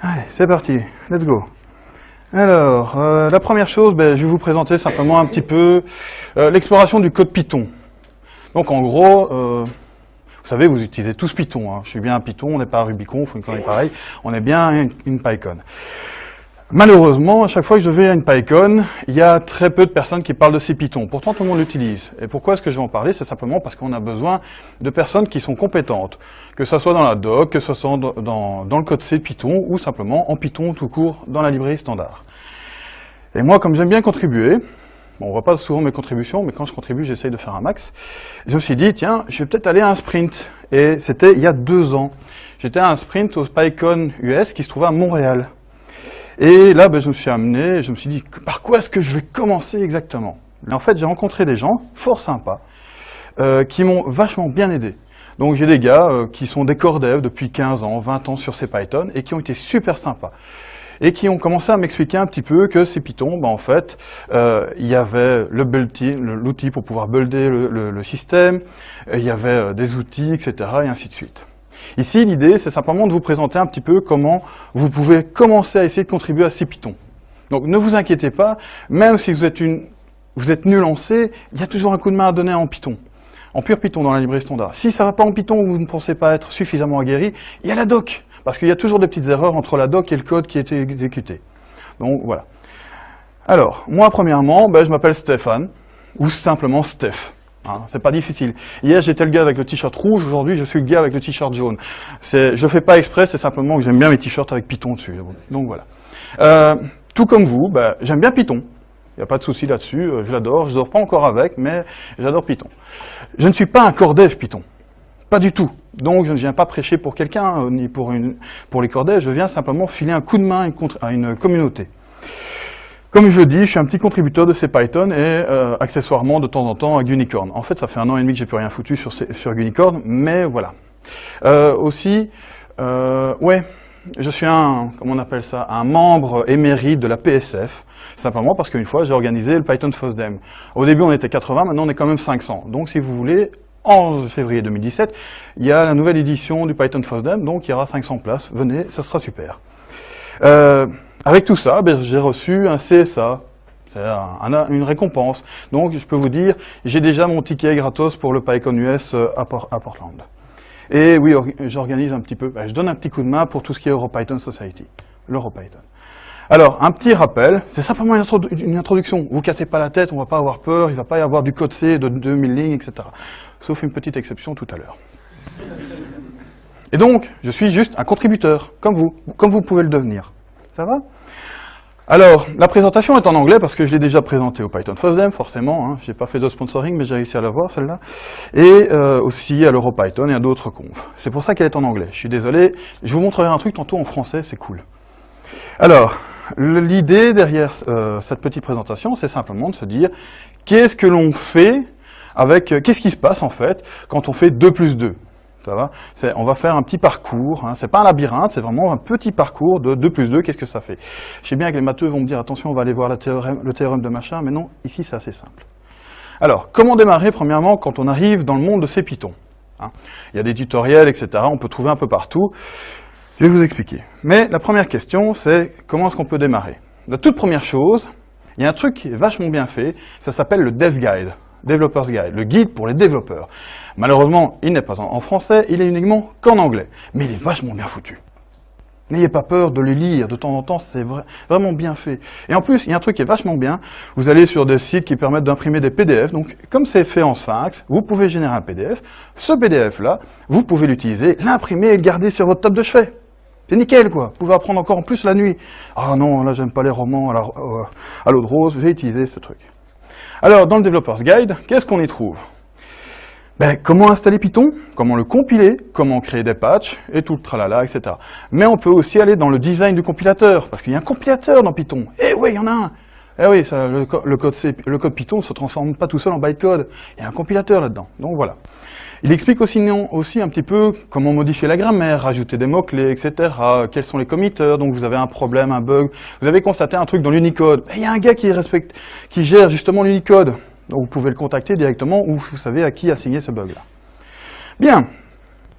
Allez, c'est parti, let's go. Alors, euh, la première chose, ben, je vais vous présenter simplement un petit peu euh, l'exploration du code Python. Donc en gros, euh, vous savez, vous utilisez tous Python. Hein. Je suis bien un Python, on n'est pas un Rubicon, il faut une connerie pareille. On est bien une, une PyCon. Malheureusement, à chaque fois que je vais à une PyCon, il y a très peu de personnes qui parlent de ces Python. Pourtant, tout le monde l'utilise. Et pourquoi est-ce que je vais en parler? C'est simplement parce qu'on a besoin de personnes qui sont compétentes. Que ce soit dans la doc, que ce soit dans, dans le code C Python, ou simplement en Python tout court dans la librairie standard. Et moi, comme j'aime bien contribuer, bon, on voit pas souvent mes contributions, mais quand je contribue, j'essaye de faire un max. Je me suis dit, tiens, je vais peut-être aller à un sprint. Et c'était il y a deux ans. J'étais à un sprint au PyCon US qui se trouvait à Montréal. Et là, ben, je me suis amené, je me suis dit, par quoi est-ce que je vais commencer exactement? En fait, j'ai rencontré des gens fort sympas, euh, qui m'ont vachement bien aidé. Donc j'ai des gars euh, qui sont des core devs depuis 15 ans, 20 ans sur ces Python, et qui ont été super sympas. Et qui ont commencé à m'expliquer un petit peu que ces Python, ben, en fait, euh, il y avait le l'outil pour pouvoir builder le, le, le système, il y avait des outils, etc., et ainsi de suite. Ici, l'idée, c'est simplement de vous présenter un petit peu comment vous pouvez commencer à essayer de contribuer à ces Python. Donc ne vous inquiétez pas, même si vous êtes, une, nul il y a toujours un coup de main à donner en Python. En pur Python dans la librairie standard. Si ça ne va pas en Python ou vous ne pensez pas être suffisamment aguerri, il y a la doc. Parce qu'il y a toujours des petites erreurs entre la doc et le code qui a été exécuté. Donc voilà. Alors, moi premièrement, ben, je m'appelle Stéphane, ou simplement Steph. Hein, c'est pas difficile. Hier, j'étais le gars avec le t-shirt rouge, aujourd'hui, je suis le gars avec le t-shirt jaune. Je fais pas exprès, c'est simplement que j'aime bien mes t-shirts avec Python dessus. Donc voilà. Euh, tout comme vous, bah, j'aime bien Python. Il n'y a pas de souci là-dessus, euh, je l'adore, je dors pas encore avec, mais j'adore Python. Je ne suis pas un core dev Python, pas du tout. Donc je ne viens pas prêcher pour quelqu'un, euh, ni pour, une, pour les core devs, je viens simplement filer un coup de main à une communauté. Comme je le dis, je suis un petit contributeur de ces Python et euh, accessoirement de temps en temps à Unicorn. En fait, ça fait un an et demi que j'ai plus rien foutu sur, sur Unicorn, mais voilà. Euh, aussi, euh, ouais, je suis un, comment on appelle ça, un membre émérite de la PSF, simplement parce qu'une fois, j'ai organisé le Python FOSDEM. Au début, on était 80, maintenant on est quand même 500. Donc, si vous voulez, en février 2017, il y a la nouvelle édition du Python FOSDEM, donc il y aura 500 places. Venez, ça sera super. Euh, avec tout ça, ben, j'ai reçu un CSA, c'est une récompense. Donc je peux vous dire, j'ai déjà mon ticket gratos pour le PyCon US euh, à, Portland. Et oui, j'organise un petit peu, ben, je donne un petit coup de main pour tout ce qui est EuroPython Society, l'EuroPython. Alors, un petit rappel, c'est simplement une, introduction. Vous cassez pas la tête, on va pas avoir peur, il va pas y avoir du code C de 2000 lignes, etc. Sauf une petite exception tout à l'heure. Et donc, je suis juste un contributeur, comme vous, comme vous pouvez le devenir. Ça va? Alors, la présentation est en anglais parce que je l'ai déjà présentée au Python FOSDEM, forcément. Hein. Je n'ai pas fait de sponsoring, mais j'ai réussi à la voir, celle-là. Et euh, aussi à l'EuroPython et à d'autres confs. C'est pour ça qu'elle est en anglais. Je suis désolé. Je vous montrerai un truc tantôt en français, c'est cool. Alors, l'idée derrière euh, cette petite présentation, c'est simplement de se dire qu'est-ce que l'on fait avec... Euh, qu'est-ce qui se passe, en fait, quand on fait 2 plus 2 On va faire un petit parcours, hein. c'est pas un labyrinthe, c'est vraiment un petit parcours de 2 plus 2, qu'est-ce que ça fait? Je sais bien que les matheux vont me dire, attention, on va aller voir le théorème de machin, mais non, ici c'est assez simple. Alors, comment démarrer premièrement quand on arrive dans le monde de ces Python hein? Il y a des tutoriels, etc., on peut trouver un peu partout. Je vais vous expliquer. Mais la première question, c'est comment est-ce qu'on peut démarrer? La toute première chose, il y a un truc qui est vachement bien fait, ça s'appelle le Dev Guide. Developers Guide, le guide pour les développeurs. Malheureusement, il n'est pas en français, il est uniquement qu'en anglais, mais il est vachement bien foutu. N'ayez pas peur de le lire, de temps en temps, c'est vraiment bien fait. Et en plus, il y a un truc qui est vachement bien, vous allez sur des sites qui permettent d'imprimer des PDF, donc comme c'est fait en Sphinx, vous pouvez générer un PDF, ce PDF-là, vous pouvez l'utiliser, l'imprimer et le garder sur votre table de chevet. C'est nickel, quoi. Vous pouvez apprendre encore en plus la nuit. Ah non, là, j'aime pas les romans à euh, l'eau de rose, j'ai utilisé ce truc. Alors, dans le Developers Guide, qu'est-ce qu'on y trouve? Ben, Comment installer Python, comment le compiler, comment créer des patchs, et tout le tralala, etc. Mais on peut aussi aller dans le design du compilateur, parce qu'il y a un compilateur dans Python. Eh oui, il y en a un Eh oui, le, code Python ne se transforme pas tout seul en bytecode. Il y a un compilateur là-dedans. Donc voilà. Il explique aussi, un petit peu comment modifier la grammaire, rajouter des mots-clés, etc. Quels sont les committeurs, donc vous avez un problème, un bug. Vous avez constaté un truc dans l'Unicode. Il y a un gars qui, respecte, qui gère justement l'Unicode. Donc vous pouvez le contacter directement ou vous savez à qui assigner ce bug-là. Bien,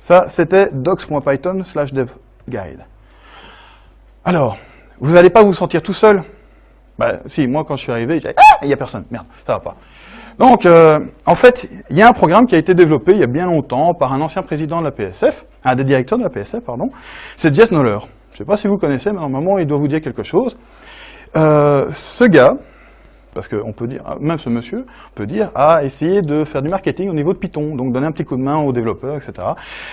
ça c'était docs.python slash devguide. Alors, vous n'allez pas vous sentir tout seul bah, si, moi quand je suis arrivé, ah, il n'y a personne, merde, ça va pas. Donc, euh, en fait, il y a un programme qui a été développé il y a bien longtemps par un ancien président de la PSF, un des directeurs de la PSF, pardon, c'est Jess Noller. Je ne sais pas si vous connaissez, mais normalement, il doit vous dire quelque chose. Euh, ce gars, parce qu'on peut dire, même ce monsieur, peut dire, a essayé de faire du marketing au niveau de Python, donc donner un petit coup de main aux développeurs, etc.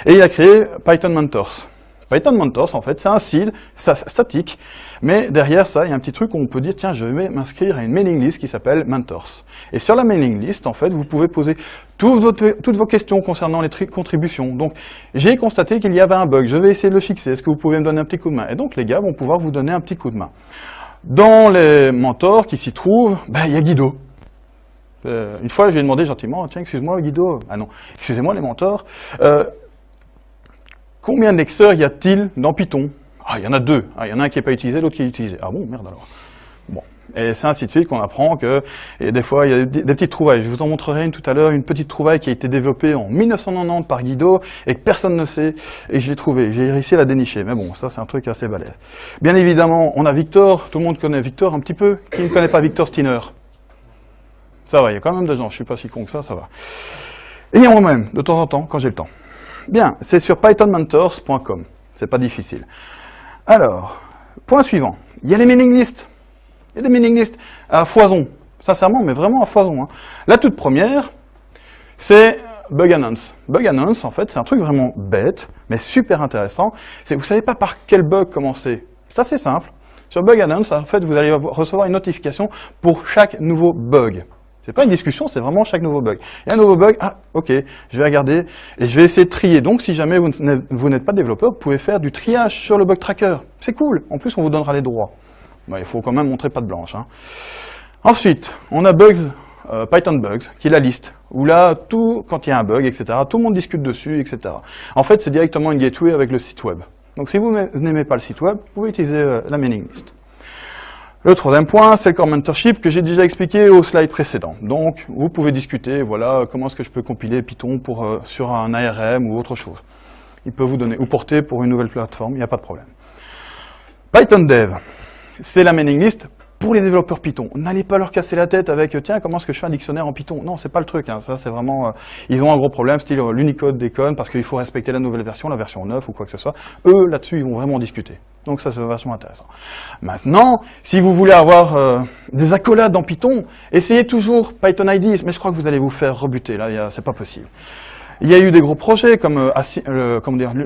Et il a créé Python Mentors. Python Mentors, en fait, c'est un site statique, mais derrière ça, il y a un petit truc où on peut dire, tiens, je vais m'inscrire à une mailing list qui s'appelle Mentors. Et sur la mailing list, en fait, vous pouvez poser toutes, toutes vos questions concernant les contributions. Donc, j'ai constaté qu'il y avait un bug, je vais essayer de le fixer, est-ce que vous pouvez me donner un petit coup de main? Et donc, les gars vont pouvoir vous donner un petit coup de main. Dans les mentors qui s'y trouvent, ben, il y a Guido. Euh, une fois, j'ai demandé gentiment, tiens, excuse-moi Guido, ah non, excusez-moi les mentors, euh, Combien de lecteurs y a-t-il dans Python? Ah, il y en a deux. Ah, il y en a un qui n'est pas utilisé, l'autre qui est utilisé. Ah bon, merde alors. Bon. Et c'est ainsi de suite qu'on apprend que, et des fois, il y a des, petites trouvailles. Je vous en montrerai une tout à l'heure, une petite trouvaille qui a été développée en 1990 par Guido et que personne ne sait. Et je l'ai trouvée. J'ai réussi à la dénicher. Mais bon, ça, c'est un truc assez balèze. Bien évidemment, on a Victor. Tout le monde connaît Victor un petit peu. Qui ne connaît pas Victor Steiner? Ça va, il y a quand même des gens. Je suis pas si con que ça, ça va. Et moi-même, de temps en temps, quand j'ai le temps. Bien, c'est sur pythonmentors.com. C'est pas difficile. Alors, point suivant. Il y a les mailing lists. Il y a des mailing lists à foison. Sincèrement, mais vraiment à foison. Hein. La toute première, c'est Bug Announce. Bug Announce, en fait, c'est un truc vraiment bête, mais super intéressant. C'est vous savez pas par quel bug commencer. C'est assez simple. Sur Bug Announce, en fait, vous allez recevoir une notification pour chaque nouveau bug. C'est pas une discussion, c'est vraiment chaque nouveau bug. Il y a un nouveau bug, ah ok, je vais regarder et je vais essayer de trier. Donc si jamais vous n'êtes pas développeur, vous pouvez faire du triage sur le bug tracker. C'est cool, en plus on vous donnera les droits. il faut quand même montrer pas de blanche. Hein. Ensuite, on a Bugs, euh, Python Bugs, qui est la liste, où là, tout, quand il y a un bug, etc., tout le monde discute dessus, etc. En fait, c'est directement une gateway avec le site web. Donc si vous n'aimez pas le site web, vous pouvez utiliser euh, la mailing list. Le troisième point, c'est le core mentorship que j'ai déjà expliqué au slide précédent. Donc, vous pouvez discuter, voilà, comment est-ce que je peux compiler Python euh, sur un ARM ou autre chose. Il peut vous donner, ou porter pour une nouvelle plateforme, il n'y a pas de problème. Python Dev, c'est la mailing list pour les développeurs Python, n'allez pas leur casser la tête avec « tiens, comment est-ce que je fais un dictionnaire en Python ?» Non, c'est pas le truc, hein. ça c'est vraiment... Euh, ils ont un gros problème, style euh, l'Unicode déconne parce qu'il faut respecter la nouvelle version, la version 9 ou quoi que ce soit. Eux, là-dessus, ils vont vraiment discuter. Donc ça, c'est vachement intéressant. Maintenant, si vous voulez avoir euh, des accolades en Python, essayez toujours Python IDs, mais je crois que vous allez vous faire rebuter, là, c'est pas possible. Il y a eu des gros projets comme euh,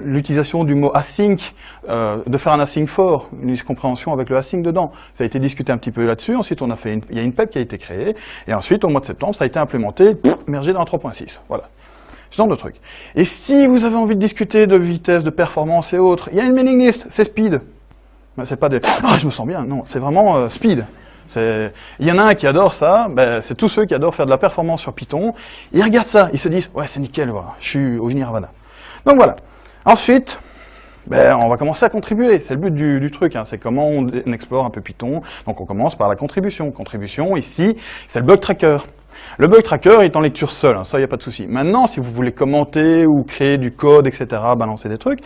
l'utilisation du mot async, euh, de faire un async for, une compréhension avec le async dedans. Ça a été discuté un petit peu là-dessus. Ensuite, on a fait il y a une PEP qui a été créée. Et ensuite, au mois de septembre, ça a été implémenté, mergé dans 3.6. Voilà. Ce genre de truc. Et si vous avez envie de discuter de vitesse, de performance et autres, il y a une mailing list, c'est speed. C'est pas des « Ah, je me sens bien ». Non, c'est vraiment euh, speed. Il y en a un qui adore ça, ben, c'est tous ceux qui adorent faire de la performance sur Python. Ils regardent ça, ils se disent « Ouais, c'est nickel, je suis au Nirvana ». Donc voilà. Ensuite, ben, on va commencer à contribuer. C'est le but du, truc, hein. c'est comment on, explore un peu Python. Donc on commence par la contribution. Contribution, ici, c'est le bug tracker. Le bug tracker est en lecture seule, hein, ça, il n'y a pas de souci. Maintenant, si vous voulez commenter ou créer du code, etc., balancer des trucs,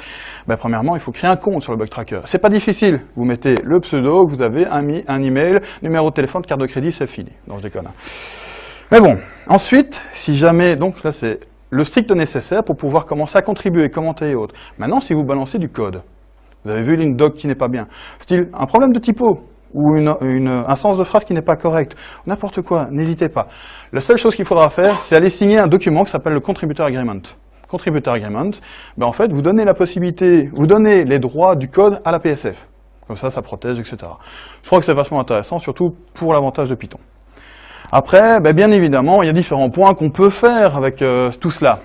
ben, premièrement, il faut créer un compte sur le bug tracker. C'est pas difficile. Vous mettez le pseudo, vous avez un, email, numéro de téléphone, carte de crédit, c'est fini. Non, je déconne. Hein. Mais bon, ensuite, si jamais, donc là, c'est le strict nécessaire pour pouvoir commencer à contribuer, commenter et autres. Maintenant, si vous balancez du code, vous avez vu une doc qui n'est pas bien, style un problème de typo, ou un sens de phrase qui n'est pas correct, n'importe quoi, n'hésitez pas. La seule chose qu'il faudra faire, c'est aller signer un document qui s'appelle le Contributor Agreement. Contributor Agreement, ben en fait, vous donnez la possibilité, vous donnez les droits du code à la PSF. Comme ça, ça protège, etc. Je crois que c'est vachement intéressant, surtout pour l'avantage de Python. Après, ben bien évidemment, il y a différents points qu'on peut faire avec euh, tout cela.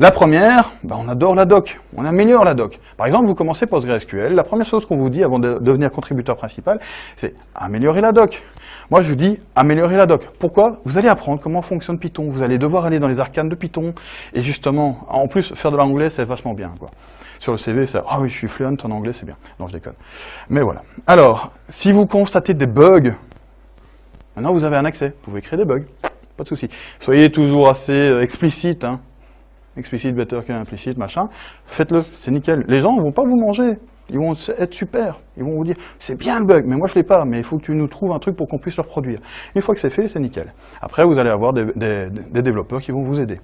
La première, ben on adore la doc, on améliore la doc. Par exemple, vous commencez PostgreSQL, la première chose qu'on vous dit avant de devenir contributeur principal, c'est améliorer la doc. Moi, je vous dis améliorer la doc. Pourquoi? Vous allez apprendre comment fonctionne Python, vous allez devoir aller dans les arcanes de Python, et justement, en plus, faire de l'anglais, c'est vachement bien. Quoi. Sur le CV, c'est « Ah oui, je suis fluent en anglais, c'est bien. » Non, je déconne. Mais voilà. Alors, si vous constatez des bugs, maintenant vous avez un accès, vous pouvez créer des bugs, pas de souci. Soyez toujours assez euh, explicite, hein explicite better qu'implicite, machin, faites-le, c'est nickel. Les gens ne vont pas vous manger. Ils vont être super. Ils vont vous dire, c'est bien le bug, mais moi je l'ai pas, mais il faut que tu nous trouves un truc pour qu'on puisse le reproduire. Une fois que c'est fait, c'est nickel. Après, vous allez avoir des, des développeurs qui vont vous aider.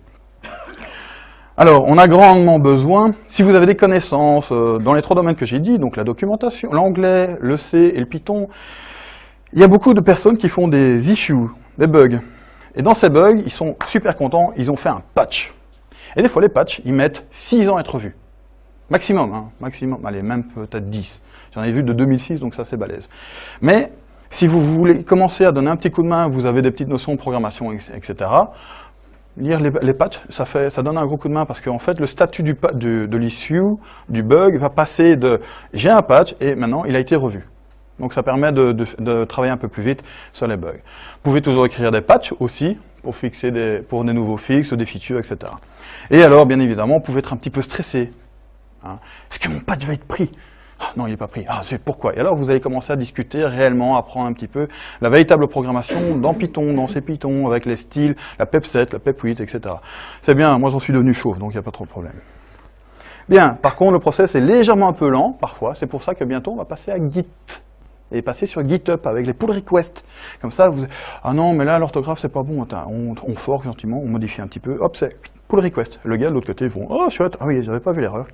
Alors, on a grandement besoin, si vous avez des connaissances euh, dans les trois domaines que j'ai dit, donc la documentation, l'anglais, le C et le Python, il y a beaucoup de personnes qui font des issues, des bugs. Et dans ces bugs, ils sont super contents, ils ont fait un patch. Et des fois, les patchs, ils mettent 6 ans à être vus. Maximum, hein, maximum, allez, même peut-être 10. J'en ai vu de 2006, donc ça c'est balèze. Mais, si vous voulez commencer à donner un petit coup de main, vous avez des petites notions de programmation, etc., lire les, patchs, ça, fait, ça donne un gros coup de main parce qu'en fait, le statut de l'issue, du bug, va passer de « j'ai un patch » et maintenant, il a été revu. Donc ça permet de, travailler un peu plus vite sur les bugs. Vous pouvez toujours écrire des patchs aussi, pour, fixer des, pour des nouveaux fixes, des features, etc. Et alors, bien évidemment, vous pouvez être un petit peu stressé. Hein. Est-ce que mon patch va être pris? Ah, non, il n'est pas pris. Ah, c'est pourquoi? Et alors, vous allez commencer à discuter réellement, apprendre un petit peu la véritable programmation dans Python, dans ces Python, avec les styles, la PEP7, la PEP8, etc. C'est bien, moi j'en suis devenu chauve, donc il n'y a pas trop de problème. Bien, par contre, le process est légèrement un peu lent, parfois. C'est pour ça que bientôt, on va passer à Git. Et passer sur GitHub avec les pull requests. Comme ça, vous... Ah non, mais là, l'orthographe, c'est pas bon. On, on gentiment, on modifie un petit peu. Hop, c'est pull request. Le gars de l'autre côté, ils font « Oh, chouette, ah oui, j'avais pas vu l'erreur. »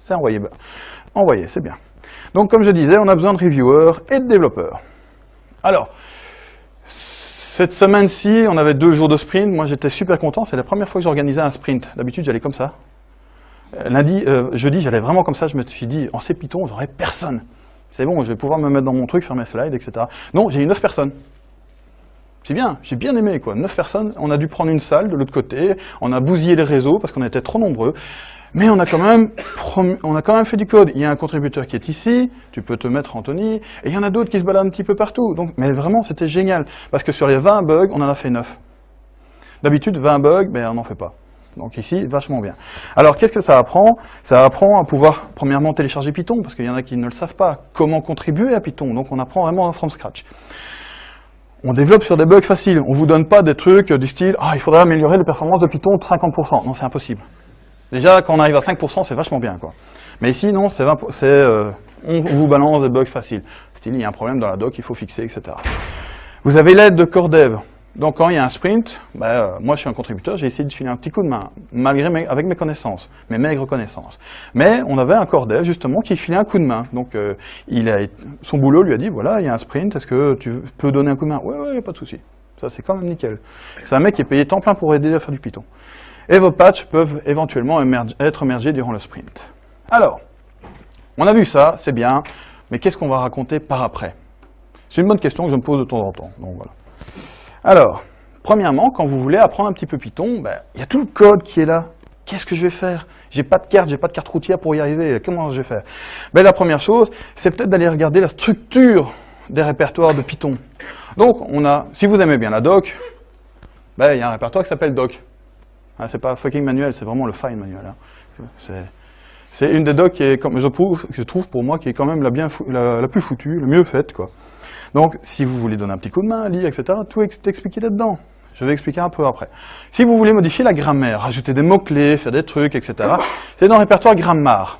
C'est envoyé. Envoyé, c'est bien. Donc, comme je disais, on a besoin de reviewers et de développeurs. Alors, cette semaine-ci, on avait deux jours de sprint. Moi, j'étais super content. C'est la première fois que j'organisais un sprint. D'habitude, j'allais comme ça. Euh, lundi, euh, jeudi, j'allais vraiment comme ça. Je me suis dit, en C Python, j'aurais personne. C'est bon, je vais pouvoir me mettre dans mon truc, faire mes slides, etc. Non, j'ai eu neuf personnes. C'est bien, j'ai bien aimé quoi. Neuf personnes, on a dû prendre une salle de l'autre côté, on a bousillé les réseaux parce qu'on était trop nombreux. Mais on a, quand même fait du code. Il y a un contributeur qui est ici, tu peux te mettre Anthony, et il y en a d'autres qui se baladent un petit peu partout. Mais vraiment, c'était génial. Parce que sur les 20 bugs, on en a fait 9. D'habitude, 20 bugs, mais on n'en fait pas. Donc ici, vachement bien. Alors, qu'est-ce que ça apprend? Ça apprend à pouvoir, premièrement, télécharger Python, parce qu'il y en a qui ne le savent pas. Comment contribuer à Python? Donc, on apprend vraiment from scratch. On développe sur des bugs faciles. On ne vous donne pas des trucs du style « Ah, il faudrait améliorer les performances de Python de 50%. » Non, c'est impossible. Déjà, quand on arrive à 5%, c'est vachement bien. quoi. Mais ici, non, c'est euh, on vous balance des bugs faciles. Style, il y a un problème dans la doc, il faut fixer, etc. Vous avez l'aide de core dev. Donc quand il y a un sprint, ben, euh, moi je suis un contributeur, j'ai essayé de filer un petit coup de main, malgré avec mes connaissances, mes maigres connaissances. Mais on avait un core dev justement qui filait un coup de main. Donc euh, il a, son boulot lui a dit, voilà, il y a un sprint, est-ce que tu peux donner un coup de main? Ouais, ouais, pas de souci. Ça c'est quand même nickel. C'est un mec qui est payé temps plein pour aider à faire du Python et vos patchs peuvent éventuellement être émergés durant le sprint. Alors, on a vu ça, c'est bien, mais qu'est-ce qu'on va raconter par après? C'est une bonne question que je me pose de temps en temps. Donc voilà. Alors, premièrement, quand vous voulez apprendre un petit peu Python, ben, il y a tout le code qui est là. Qu'est-ce que je vais faire? J'ai pas de carte, j'ai pas de carte routière pour y arriver. Comment je vais faire? Ben, La première chose, c'est peut-être d'aller regarder la structure des répertoires de Python. Donc, on a, si vous aimez bien la doc, ben, il y a un répertoire qui s'appelle doc. Ah, c'est pas fucking manuel, c'est vraiment le fine manuel. Hein. C'est une des docs qui comme je trouve, pour moi, qui est quand même la, la, plus foutue, le mieux faite. Quoi. Donc, si vous voulez donner un petit coup de main, lire, etc., tout est expliqué là-dedans. Je vais expliquer un peu après. Si vous voulez modifier la grammaire, rajouter des mots-clés, faire des trucs, etc., c'est dans le répertoire grammaire.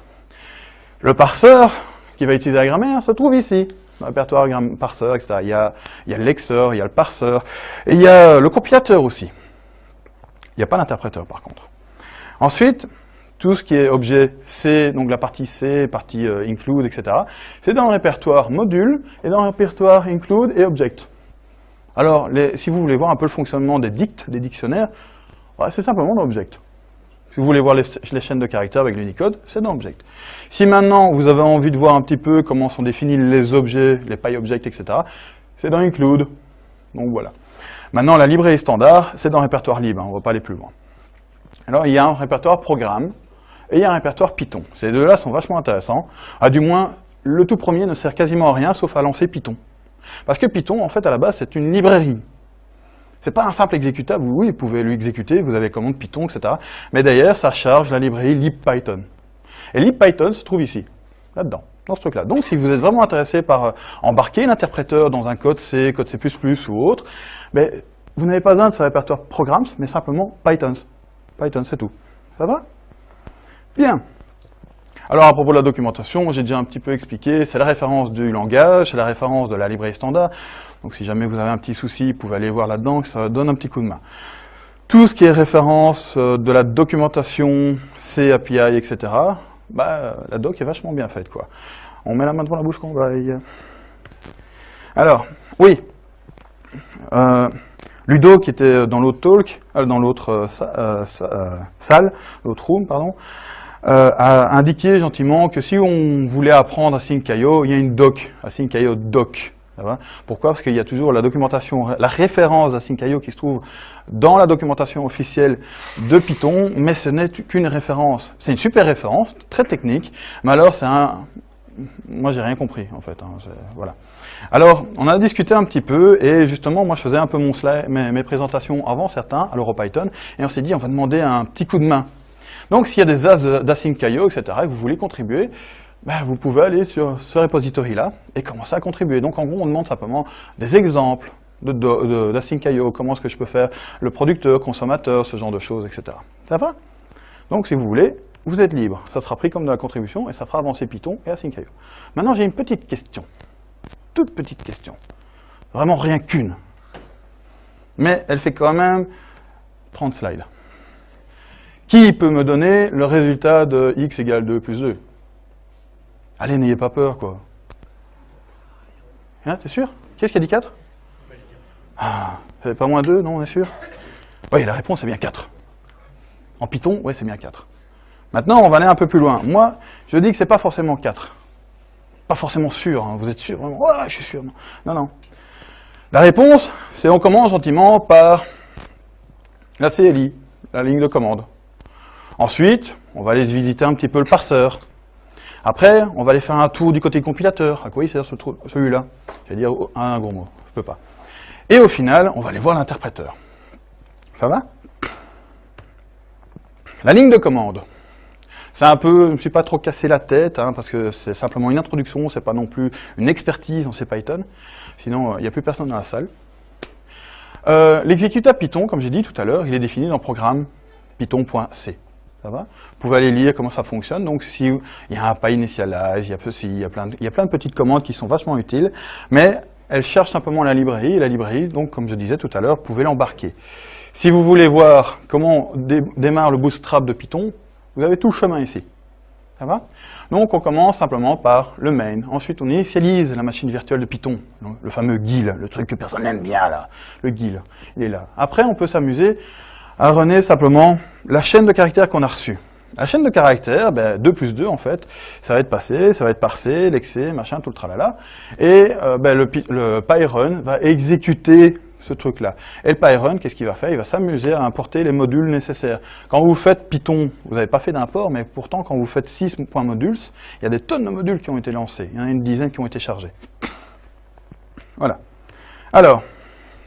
Le parseur qui va utiliser la grammaire se trouve ici, dans le répertoire parseur, etc. Il y a, il y a le lexeur, il y a le parseur, et il y a le compilateur aussi. Il n'y a pas d'interpréteur par contre. Ensuite, tout ce qui est objet C, donc la partie C, partie euh, include, etc., c'est dans le répertoire module et dans le répertoire include et object. Alors, si vous voulez voir un peu le fonctionnement des dicts, des dictionnaires, c'est simplement dans object. Si vous voulez voir les, chaînes de caractères avec l'Unicode, c'est dans Object. Si maintenant vous avez envie de voir un petit peu comment sont définis les objets, les PyObjects, etc., c'est dans Include. Donc voilà. Maintenant, la librairie standard, c'est dans le répertoire libre, hein, on ne va pas aller plus loin. Alors, il y a un répertoire programme et il y a un répertoire Python. Ces deux-là sont vachement intéressants. À du moins, le tout premier ne sert quasiment à rien sauf à lancer Python. Parce que Python, en fait, à la base, c'est une librairie. C'est pas un simple exécutable, oui, vous pouvez lui exécuter, vous avez commande Python, etc. Mais d'ailleurs, ça charge la librairie libpython. Et libpython se trouve ici, là-dedans, dans ce truc-là. Donc, si vous êtes vraiment intéressé par euh, embarquer l'interpréteur dans un code C, code C++ ou autre, mais vous n'avez pas besoin de ce répertoire programs, mais simplement Python. Python, c'est tout. Ça va? Alors à propos de la documentation, j'ai déjà un petit peu expliqué, c'est la référence du langage, c'est la référence de la librairie standard. Donc si jamais vous avez un petit souci, vous pouvez aller voir là-dedans, ça donne un petit coup de main. Tout ce qui est référence euh, de la documentation, C, API, etc., bah, la doc est vachement bien faite. quoi. On met la main devant la bouche qu'on vaille. Alors, oui, euh, Ludo, qui était dans l'autre talk, euh, dans l'autre salle, l'autre room, pardon, a indiqué gentiment que si on voulait apprendre Async.io, il y a une doc, Async.io doc. Pourquoi? Parce qu'il y a toujours la documentation, la référence d'Async.io qui se trouve dans la documentation officielle de Python, mais ce n'est qu'une référence. C'est une super référence, très technique, mais alors c'est un... Moi, j'ai rien compris, en fait. Hein, voilà. Alors, on a discuté un petit peu, et justement, moi, je faisais un peu mon slide, mes, présentations avant certains, à l'EuroPython, et on s'est dit, on va demander un petit coup de main. Donc, s'il y a des as d'Async.io, etc., que vous voulez contribuer, ben, vous pouvez aller sur ce repository-là et commencer à contribuer. Donc en gros, on demande simplement des exemples d'Async.io, comment est-ce que je peux faire le producteur, consommateur, ce genre de choses, etc. Ça va? Donc si vous voulez, vous êtes libre. Ça sera pris comme de la contribution et ça fera avancer Python et Async.io. Maintenant, j'ai une petite question. Toute petite question. Vraiment rien qu'une. Mais elle fait quand même 30 slides. Qui peut me donner le résultat de x égale 2 plus 2 Allez, n'ayez pas peur, quoi. Hein, t'es sûr? Qu'est-ce qui a dit 4 Ah, c'est pas moins 2, non, on est sûr? Oui, la réponse est bien 4. En Python, oui, c'est bien 4. Maintenant, on va aller un peu plus loin. Moi, je dis que c'est pas forcément 4. Pas forcément sûr, hein. vous êtes sûr Ouais, je suis sûr. Non, non. La réponse, c'est on commence gentiment par la CLI, la ligne de commande. Ensuite, on va aller visiter un petit peu le parseur. Après, on va aller faire un tour du côté compilateur. À quoi il sert celui-là Je vais dire un gros mot, je peux pas. Et au final, on va aller voir l'interpréteur. Ça va La ligne de commande. C'est un peu, je ne me suis pas trop cassé la tête, hein, parce que c'est simplement une introduction, c'est pas non plus une expertise en C Python. Sinon, il n'y a plus personne dans la salle. Euh, l'exécuteur Python, comme j'ai dit tout à l'heure, il est défini dans le programme python.c. Vous pouvez aller lire comment ça fonctionne. Donc, s'il y a un pas initialize, il y a, il, y a plein de, il y a plein de petites commandes qui sont vachement utiles, mais elles cherchent simplement la librairie, et la librairie, donc, comme je disais tout à l'heure, vous pouvez l'embarquer. Si vous voulez voir comment démarre le bootstrap de Python, vous avez tout le chemin ici. Ça va? Donc, on commence simplement par le main. Ensuite, on initialise la machine virtuelle de Python, le fameux GIL, le truc que personne n'aime bien, là. Le GIL, il est là. Après, on peut s'amuser à runner simplement la chaîne de caractères qu'on a reçue. La chaîne de caractères, ben, 2 plus 2 en fait, ça va être passé, ça va être parsé, lexé, machin, tout le tralala. Et euh, ben, le, le PyRun va exécuter ce truc-là. Et le PyRun, qu'est-ce qu'il va faire? Il va s'amuser à importer les modules nécessaires. Quand vous faites Python, vous n'avez pas fait d'import, mais pourtant quand vous faites 6.modules, il y a des tonnes de modules qui ont été lancés. Il y en a une dizaine qui ont été chargés. Voilà. Alors,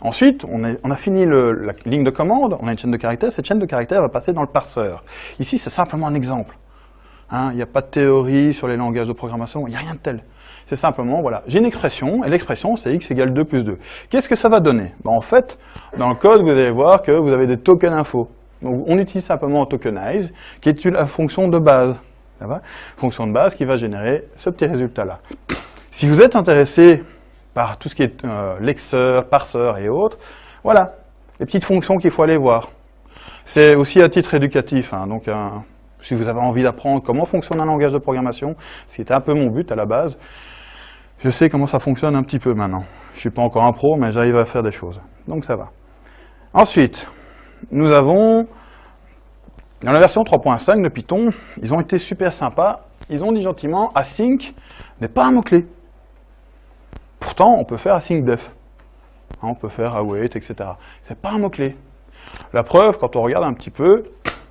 Ensuite, on, a fini la ligne de commande, on a une chaîne de caractères, cette chaîne de caractères va passer dans le parseur. Ici, c'est simplement un exemple. Hein, il n'y a pas de théorie sur les langages de programmation, il n'y a rien de tel. C'est simplement, voilà, j'ai une expression, et l'expression c'est x égale 2 plus 2. Qu'est-ce que ça va donner? Ben, En fait, dans le code, vous allez voir que vous avez des tokens info. Donc, on utilise simplement tokenize, qui est la fonction de base. Ça va? Fonction de base qui va générer ce petit résultat-là. Si vous êtes intéressé par tout ce qui est euh, lexeur, parseur et autres. Voilà, les petites fonctions qu'il faut aller voir. C'est aussi à titre éducatif, hein, donc si vous avez envie d'apprendre comment fonctionne un langage de programmation, ce qui était un peu mon but à la base, je sais comment ça fonctionne un petit peu maintenant. Je ne suis pas encore un pro, mais j'arrive à faire des choses. Donc ça va. Ensuite, nous avons, dans la version 3.5 de Python, ils ont été super sympas. Ils ont dit gentiment, async n'est pas un mot-clé. Pourtant, on peut faire async def. Hein, on peut faire await, etc. C'est pas un mot-clé. La preuve, quand on regarde un petit peu,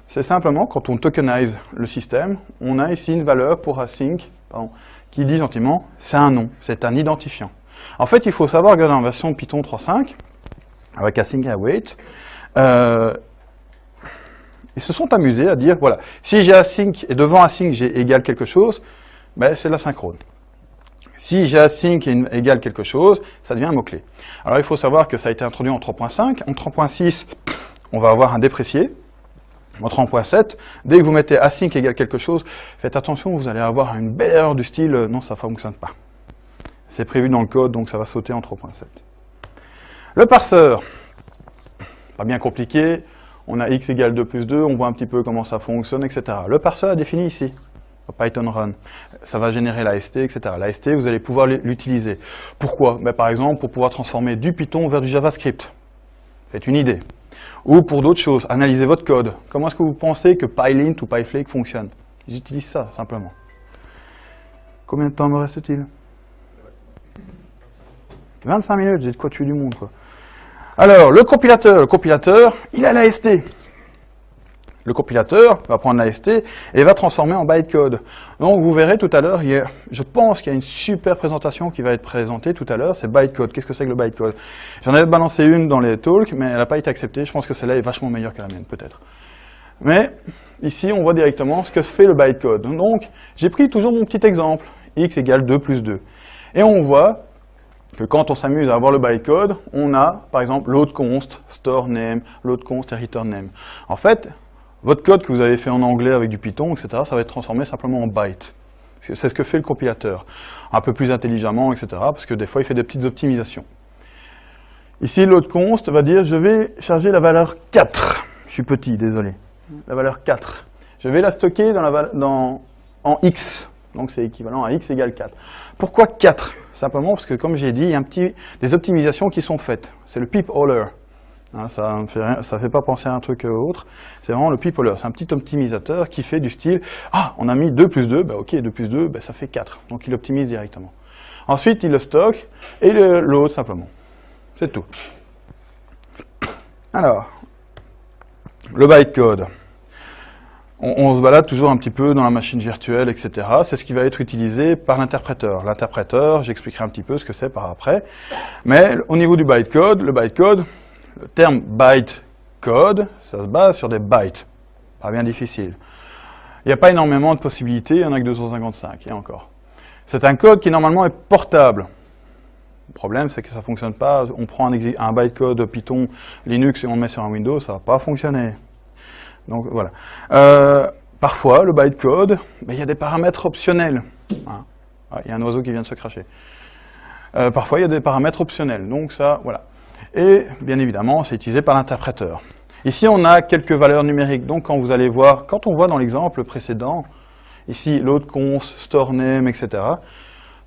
c'est simplement quand on tokenize le système, on a ici une valeur pour async, qui dit gentiment, c'est un nom, c'est un identifiant. En fait, il faut savoir que dans la version Python 3.5, avec async et await, euh, ils se sont amusés à dire, voilà, si j'ai async et devant async j'ai égal quelque chose, ben, c'est l'asynchrone. Si j'ai async égale quelque chose, ça devient un mot-clé. Alors il faut savoir que ça a été introduit en 3.5. En 3.6, on va avoir un déprécié. votre point 7, dès que vous mettez async égale quelque chose, faites attention, vous allez avoir une belle erreur du style euh, non, ça ne fonctionne pas. C'est prévu dans le code, donc ça va sauter en 3.7. Le parseur, pas bien compliqué, on a x égale 2 plus 2, on voit un petit peu comment ça fonctionne, etc. Le parseur est défini ici, Python Run. Ça va générer l'AST, etc. L'AST, vous allez pouvoir l'utiliser. Pourquoi? Ben, Par exemple, pour pouvoir transformer du Python vers du JavaScript. C'est une idée. Ou pour d'autres choses, analyser votre code. Comment est-ce que vous pensez que PyLint ou PyFlake fonctionne Ils utilisent ça, simplement. Combien de temps me reste-t-il? 25 minutes, j'ai de quoi tuer du monde. Alors, le compilateur, le compilateur, il a l'AST. Le compilateur va prendre l'AST et va transformer en bytecode. Donc vous verrez tout à l'heure, je pense qu'il y a une super présentation qui va être présentée tout à l'heure, c'est bytecode. Qu'est-ce que c'est que le bytecode? J'en avais balancé une dans les talks, mais elle n'a pas été acceptée. Je pense que celle-là est vachement meilleure que la mienne, peut-être. Mais ici, on voit directement ce que fait le bytecode. Donc, j'ai pris toujours mon petit exemple, x égale 2 plus 2. Et on voit que quand on s'amuse à avoir le bytecode, on a, par exemple, load const, store name, load const et return name. En fait, votre code que vous avez fait en anglais avec du Python, etc., ça va être transformé simplement en byte. C'est ce que fait le compilateur. Un peu plus intelligemment, etc., parce que des fois, il fait des petites optimisations. Ici, load const va dire, je vais charger la valeur 4. Je suis petit, désolé. La valeur 4. Je vais la stocker dans en x. Donc, c'est équivalent à x égale 4. Pourquoi 4 Simplement parce que, comme j'ai dit, il y a des optimisations qui sont faites. C'est le pip hauler. Hein, ça ne fait, pas penser à un truc autre. C'est vraiment le people. C'est un petit optimisateur qui fait du style « Ah, on a mis 2 plus 2, bah ok, 2 plus 2, bah, ça fait 4. » Donc il optimise directement. Ensuite, il le stocke et load simplement. C'est tout. Alors, le bytecode. On, on, se balade toujours un petit peu dans la machine virtuelle, etc. C'est ce qui va être utilisé par l'interpréteur. L'interpréteur, j'expliquerai un petit peu ce que c'est par après. Mais au niveau du bytecode, le bytecode, le terme byte code, ça se base sur des bytes. Pas bien difficile. Il n'y a pas énormément de possibilités, il n'y en a que 255, et encore. C'est un code qui normalement est portable. Le problème, c'est que ça ne fonctionne pas. On prend un, bytecode Python Linux et on le met sur un Windows, ça ne va pas fonctionner. Donc voilà. Euh, parfois, le bytecode, il y a des paramètres optionnels. Hein. Il y a un oiseau qui vient de se cracher. Euh, parfois, il y a des paramètres optionnels. Donc ça, voilà et bien évidemment, c'est utilisé par l'interpréteur. Ici, on a quelques valeurs numériques, donc quand vous allez voir, quand on voit dans l'exemple précédent, ici load const, store name, etc.,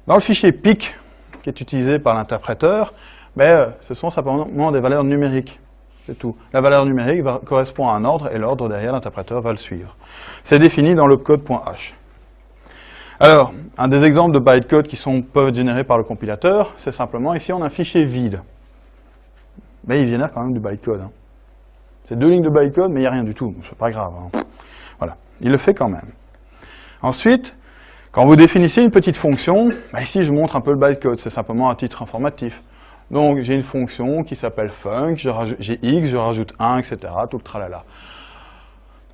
dans le fichier PIC, qui est utilisé par l'interpréteur, ben, ce sont simplement des valeurs numériques. C'est tout. La valeur numérique correspond à un ordre, et l'ordre derrière, l'interpréteur va le suivre. C'est défini dans le code.h. Alors, un des exemples de bytecode qui sont, peuvent être générés par le compilateur, c'est simplement, ici on a un fichier vide mais il génère quand même du bytecode. Hein. C'est deux lignes de bytecode, mais il n'y a rien du tout, c'est pas grave. Hein. Voilà, il le fait quand même. Ensuite, quand vous définissez une petite fonction, bah ici je montre un peu le bytecode, c'est simplement un titre informatif. Donc j'ai une fonction qui s'appelle func, j'ai x, je rajoute 1, etc., tout le tralala.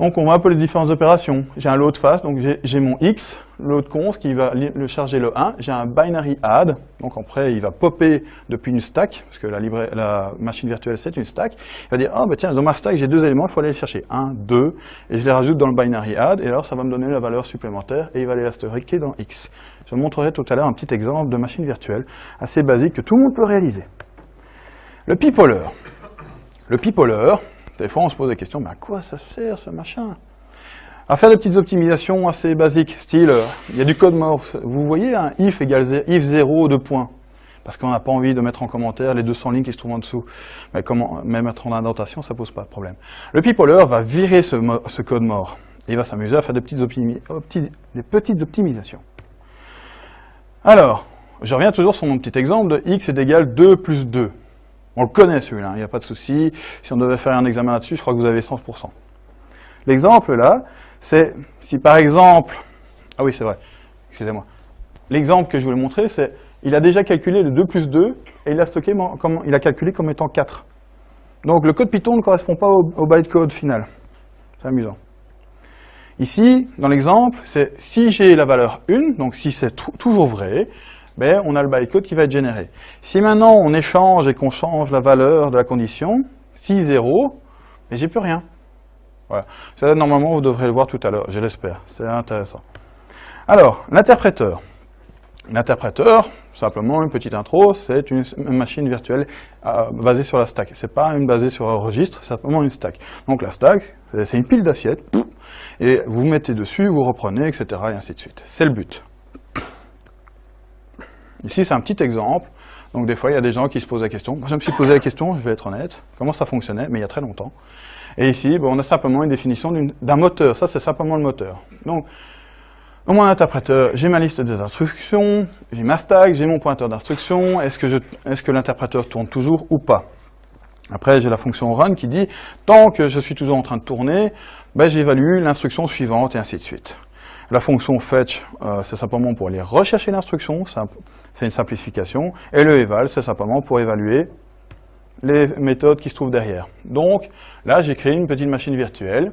Donc on voit un peu les différentes opérations. J'ai un load face, donc j'ai mon x, load const qui va le charger le 1. J'ai un binary add, donc après il va popper depuis une stack, parce que la, la machine virtuelle c'est une stack. Il va dire, ah bah tiens, dans ma stack j'ai deux éléments, il faut aller les chercher. 1, 2, et je les rajoute dans le binary add, et alors ça va me donner la valeur supplémentaire, et il va les stocker dans x. Je vous montrerai tout à l'heure un petit exemple de machine virtuelle assez basique que tout le monde peut réaliser. Le pipoler. Le pipoler, des fois, on se pose des questions, mais à quoi ça sert ce machin? À faire des petites optimisations assez basiques, style, euh, il y a du code mort. Vous voyez un if égale if 0, de points parce qu'on n'a pas envie de mettre en commentaire les 200 lignes qui se trouvent en dessous. Mais comment, même mettre en indentation, ça pose pas de problème. Le pipoler va virer ce, code mort. Et il va s'amuser à faire des petites, des petites optimisations. Alors, je reviens toujours sur mon petit exemple de x est égal 2 plus 2. On le connaît celui-là, il n'y a pas de souci. Si on devait faire un examen là-dessus, je crois que vous avez 100%. L'exemple là, c'est si par exemple... Ah oui, c'est vrai, excusez-moi. L'exemple que je voulais montrer, c'est il a déjà calculé le 2 plus 2 et il a, stocké comme, il a calculé comme étant 4. Donc le code Python ne correspond pas au, au bytecode final. C'est amusant. Ici, dans l'exemple, c'est si j'ai la valeur 1, donc si c'est toujours vrai, on a le bytecode qui va être généré. Si maintenant on échange et qu'on change la valeur de la condition, si 0, mais j'ai plus rien. Voilà. Ça, normalement, vous devrez le voir tout à l'heure, je l'espère. C'est intéressant. Alors, l'interpréteur. L'interpréteur, simplement une petite intro, c'est une machine virtuelle euh, basée sur la stack. C'est pas une basée sur un registre, c'est simplement une stack. Donc la stack, c'est une pile d'assiettes, et vous mettez dessus, vous reprenez, etc. et ainsi de suite. C'est le but. Ici, c'est un petit exemple. Donc des fois, il y a des gens qui se posent la question. Moi, je me suis posé la question, je vais être honnête, comment ça fonctionnait, mais il y a très longtemps. Et ici, on a simplement une définition d'un moteur. Ça, c'est simplement le moteur. Donc, dans mon interpréteur, j'ai ma liste des instructions, j'ai ma stack, j'ai mon pointeur d'instruction. Est-ce que, est que l'interpréteur tourne toujours ou pas? Après, j'ai la fonction run qui dit, tant que je suis toujours en train de tourner, ben, j'évalue l'instruction suivante et ainsi de suite. La fonction fetch, euh, c'est simplement pour aller rechercher l'instruction, c'est une simplification. Et le eval, c'est simplement pour évaluer les méthodes qui se trouvent derrière. Donc là, j'ai créé une petite machine virtuelle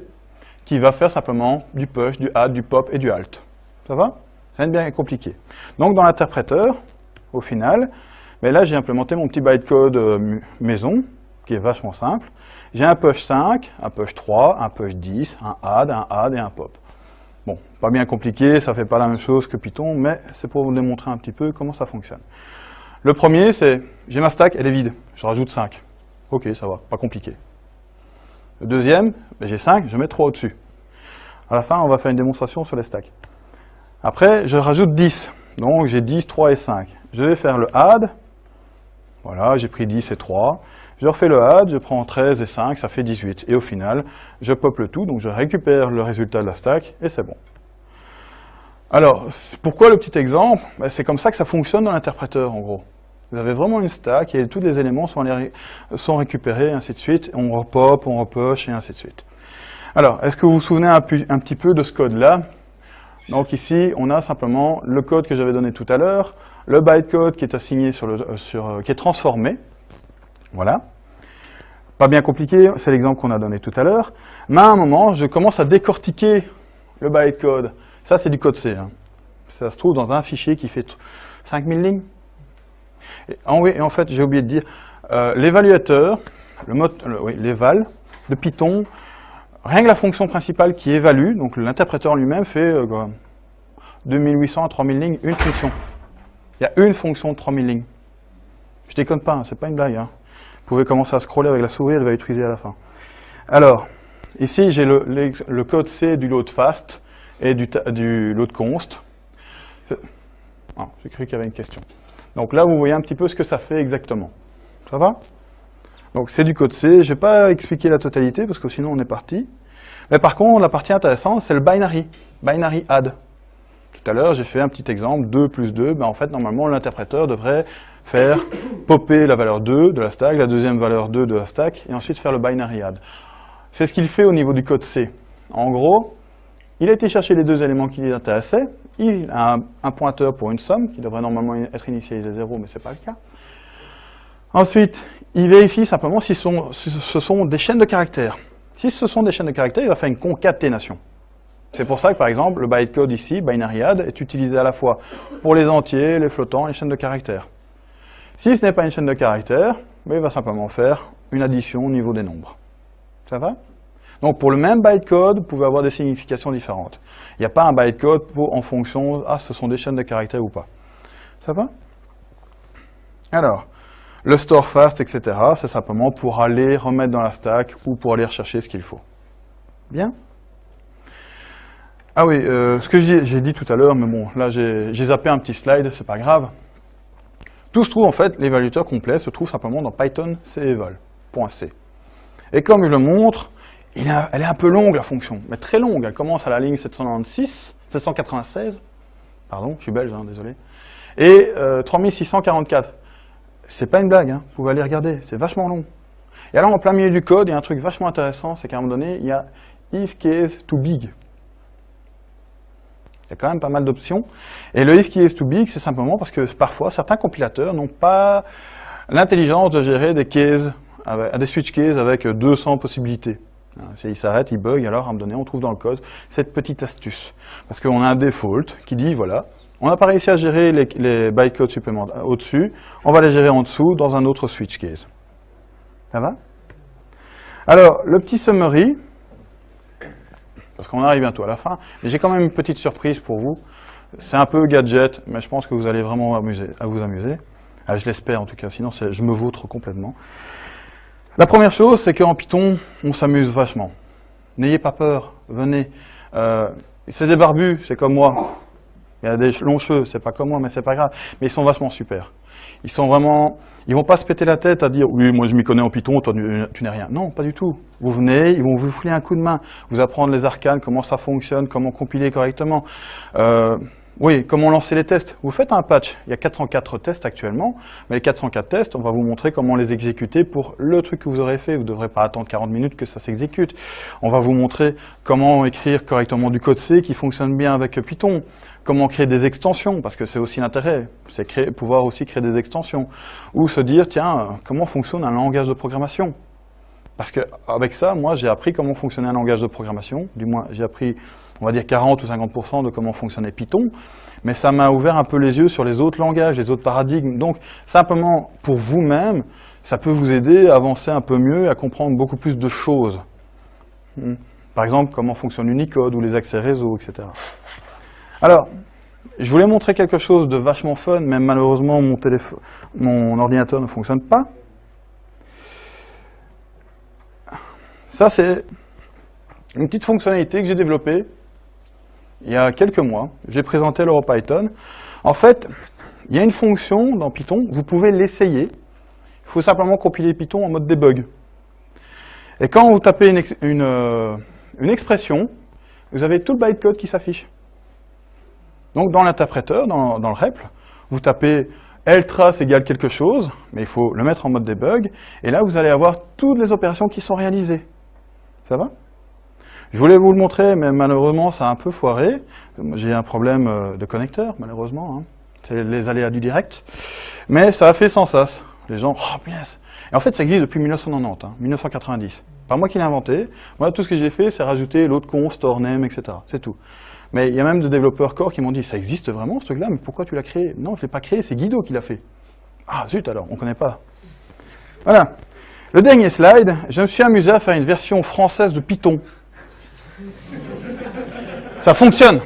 qui va faire simplement du push, du add, du pop et du alt. Ça va? Rien de bien compliqué. Donc dans l'interpréteur, au final, mais ben là j'ai implémenté mon petit bytecode euh, maison, qui est vachement simple. J'ai un push 5, un push 3, un push 10, un add, un add et un pop. Bon, pas bien compliqué, ça fait pas la même chose que Python, mais c'est pour vous démontrer un petit peu comment ça fonctionne. Le premier, c'est, j'ai ma stack, elle est vide, je rajoute 5. Ok, ça va, pas compliqué. Le deuxième, ben, j'ai 5, je mets 3 au-dessus. À la fin, on va faire une démonstration sur les stacks. Après, je rajoute 10. Donc, j'ai 10, 3 et 5. Je vais faire le add. Voilà, j'ai pris 10 et 3. Je refais le add, je prends 13 et 5, ça fait 18. Et au final, je pop le tout, donc je récupère le résultat de la stack, et c'est bon. Alors, pourquoi le petit exemple? Ben, C'est comme ça que ça fonctionne dans l'interpréteur, en gros. Vous avez vraiment une stack, et tous les éléments sont, récupérés, et ainsi de suite. On repop, on repush, et ainsi de suite. Alors, est-ce que vous vous souvenez un, petit peu de ce code-là? Donc ici, on a simplement le code que j'avais donné tout à l'heure, le bytecode qui est assigné euh, euh, qui est transformé, voilà. Pas bien compliqué, c'est l'exemple qu'on a donné tout à l'heure. Mais à un moment, je commence à décortiquer le bytecode. Ça, c'est du code C. Hein. Ça se trouve dans un fichier qui fait 5000 lignes. Et en, oui, et en fait, j'ai oublié de dire, euh, l'évaluateur, le mode, oui, l'éval de Python, rien que la fonction principale qui évalue, donc l'interpréteur lui-même fait euh, 2800 à 3000 lignes, une fonction. Il y a une fonction de 3000 lignes. Je déconne pas, hein, c'est pas une blague. Hein. Vous pouvez commencer à scroller avec la souris, elle va utiliser à la fin. Alors, ici j'ai le, code C du load fast et du, du load const. Ah, j'ai cru qu'il y avait une question. Donc là, vous voyez un petit peu ce que ça fait exactement. Ça va? Donc c'est du code C. Je ne vais pas expliquer la totalité parce que sinon on est parti. Mais par contre, la partie intéressante, c'est le binary. Binary add. Tout à l'heure, j'ai fait un petit exemple, 2 plus 2. Ben, en fait, normalement, l'interpréteur devrait faire popper la valeur 2 de la stack, la deuxième valeur 2 de la stack, et ensuite faire le binary add. C'est ce qu'il fait au niveau du code C. En gros, il a été chercher les deux éléments qui l'intéressaient, il a un, pointeur pour une somme, qui devrait normalement être initialisé à 0, mais ce n'est pas le cas. Ensuite, il vérifie simplement si, ce sont des chaînes de caractères. Si ce sont des chaînes de caractères, il va faire une concaténation. C'est pour ça que, par exemple, le bytecode ici, binary add, est utilisé à la fois pour les entiers, les flottants et les chaînes de caractères. Si ce n'est pas une chaîne de caractères, il va simplement faire une addition au niveau des nombres. Ça va? Donc pour le même bytecode, vous pouvez avoir des significations différentes. Il n'y a pas un bytecode en fonction, ah, ce sont des chaînes de caractères ou pas. Ça va? Alors, le store fast, etc., c'est simplement pour aller remettre dans la stack ou pour aller rechercher ce qu'il faut. Bien? Ah oui, euh, ce que j'ai dit tout à l'heure, mais bon, là j'ai zappé un petit slide, c'est pas grave. Tout se trouve en fait, l'évaluateur complet se trouve simplement dans Python ceval.c. Et comme je le montre, elle est un peu longue la fonction, mais très longue. Elle commence à la ligne 796, 796, pardon, je suis belge, hein, désolé, et 3644. Euh, c'est pas une blague, hein, vous pouvez aller regarder, c'est vachement long. Et alors en plein milieu du code, il y a un truc vachement intéressant, c'est qu'à un moment donné, il y a if case too big. Il y a quand même pas mal d'options. Et le if qui est too big, c'est simplement parce que parfois, certains compilateurs n'ont pas l'intelligence de gérer des cases, des switch cases avec 200 possibilités. Hein, S'il s'arrête, il bug, alors à un moment donné, on trouve dans le code cette petite astuce. Parce qu'on a un default qui dit, voilà, on n'a pas réussi à gérer les, les bytecodes supplémentaires au-dessus, on va les gérer en dessous dans un autre switch case. Ça va? Alors, le petit summary, parce qu'on arrive bientôt à la fin. Mais j'ai quand même une petite surprise pour vous. C'est un peu gadget, mais je pense que vous allez vraiment vous amuser. Ah, je l'espère en tout cas, sinon je me vautre complètement. La première chose, c'est qu'en Python, on s'amuse vachement. N'ayez pas peur, venez. Euh, c'est des barbus, c'est comme moi. Il y a des longs cheveux, c'est pas comme moi, mais c'est pas grave. Mais ils sont vachement super. Ils sont vraiment, ils vont pas se péter la tête à dire oui, moi je m'y connais en Python, toi tu n'es rien. Non, pas du tout. Vous venez, ils vont vous fouler un coup de main, vous apprendre les arcanes, comment ça fonctionne, comment compiler correctement. Euh, oui, comment lancer les tests. Vous faites un patch, il y a 404 tests actuellement, mais les 404 tests, on va vous montrer comment les exécuter pour le truc que vous aurez fait. Vous ne devrez pas attendre 40 minutes que ça s'exécute. On va vous montrer comment écrire correctement du code C qui fonctionne bien avec Python, comment créer des extensions, parce que c'est aussi l'intérêt, c'est pouvoir aussi créer des extensions, ou se dire, tiens, comment fonctionne un langage de programmation? Parce qu'avec ça, moi, j'ai appris comment fonctionnait un langage de programmation, du moins, j'ai appris on va dire 40 ou 50% de comment fonctionnait Python, mais ça m'a ouvert un peu les yeux sur les autres langages, les autres paradigmes. Donc, simplement, pour vous-même, ça peut vous aider à avancer un peu mieux, à comprendre beaucoup plus de choses. Hmm. Par exemple, comment fonctionne Unicode ou les accès réseau, etc. Alors, je voulais montrer quelque chose de vachement fun, mais malheureusement, mon, mon ordinateur ne fonctionne pas. Ça, c'est une petite fonctionnalité que j'ai développée il y a quelques mois. J'ai présenté l'EuroPython. En fait, il y a une fonction dans Python, vous pouvez l'essayer. Il faut simplement compiler Python en mode debug. Et quand vous tapez une, euh, expression, vous avez tout le bytecode qui s'affiche. Donc dans l'interpréteur, dans, dans, le REPL, vous tapez ltrace égale quelque chose, mais il faut le mettre en mode debug, et là vous allez avoir toutes les opérations qui sont réalisées. Ça va? Je voulais vous le montrer, mais malheureusement, ça a un peu foiré. J'ai un problème euh, de connecteur, malheureusement. Hein. C'est les aléas du direct. Mais ça a fait sans sas. Les gens, oh punaise Et en fait, ça existe depuis 1990, 1990. Pas moi qui l'ai inventé. Moi, tout ce que j'ai fait, c'est rajouter l'autre con, store name, etc. C'est tout. Mais il y a même des développeurs core qui m'ont dit, ça existe vraiment ce truc-là, mais pourquoi tu l'as créé? Non, je ne l'ai pas créé, c'est Guido qui l'a fait. Ah zut alors, on ne connaît pas. Voilà. Le dernier slide, je me suis amusé à faire une version française de Python. Ça fonctionne.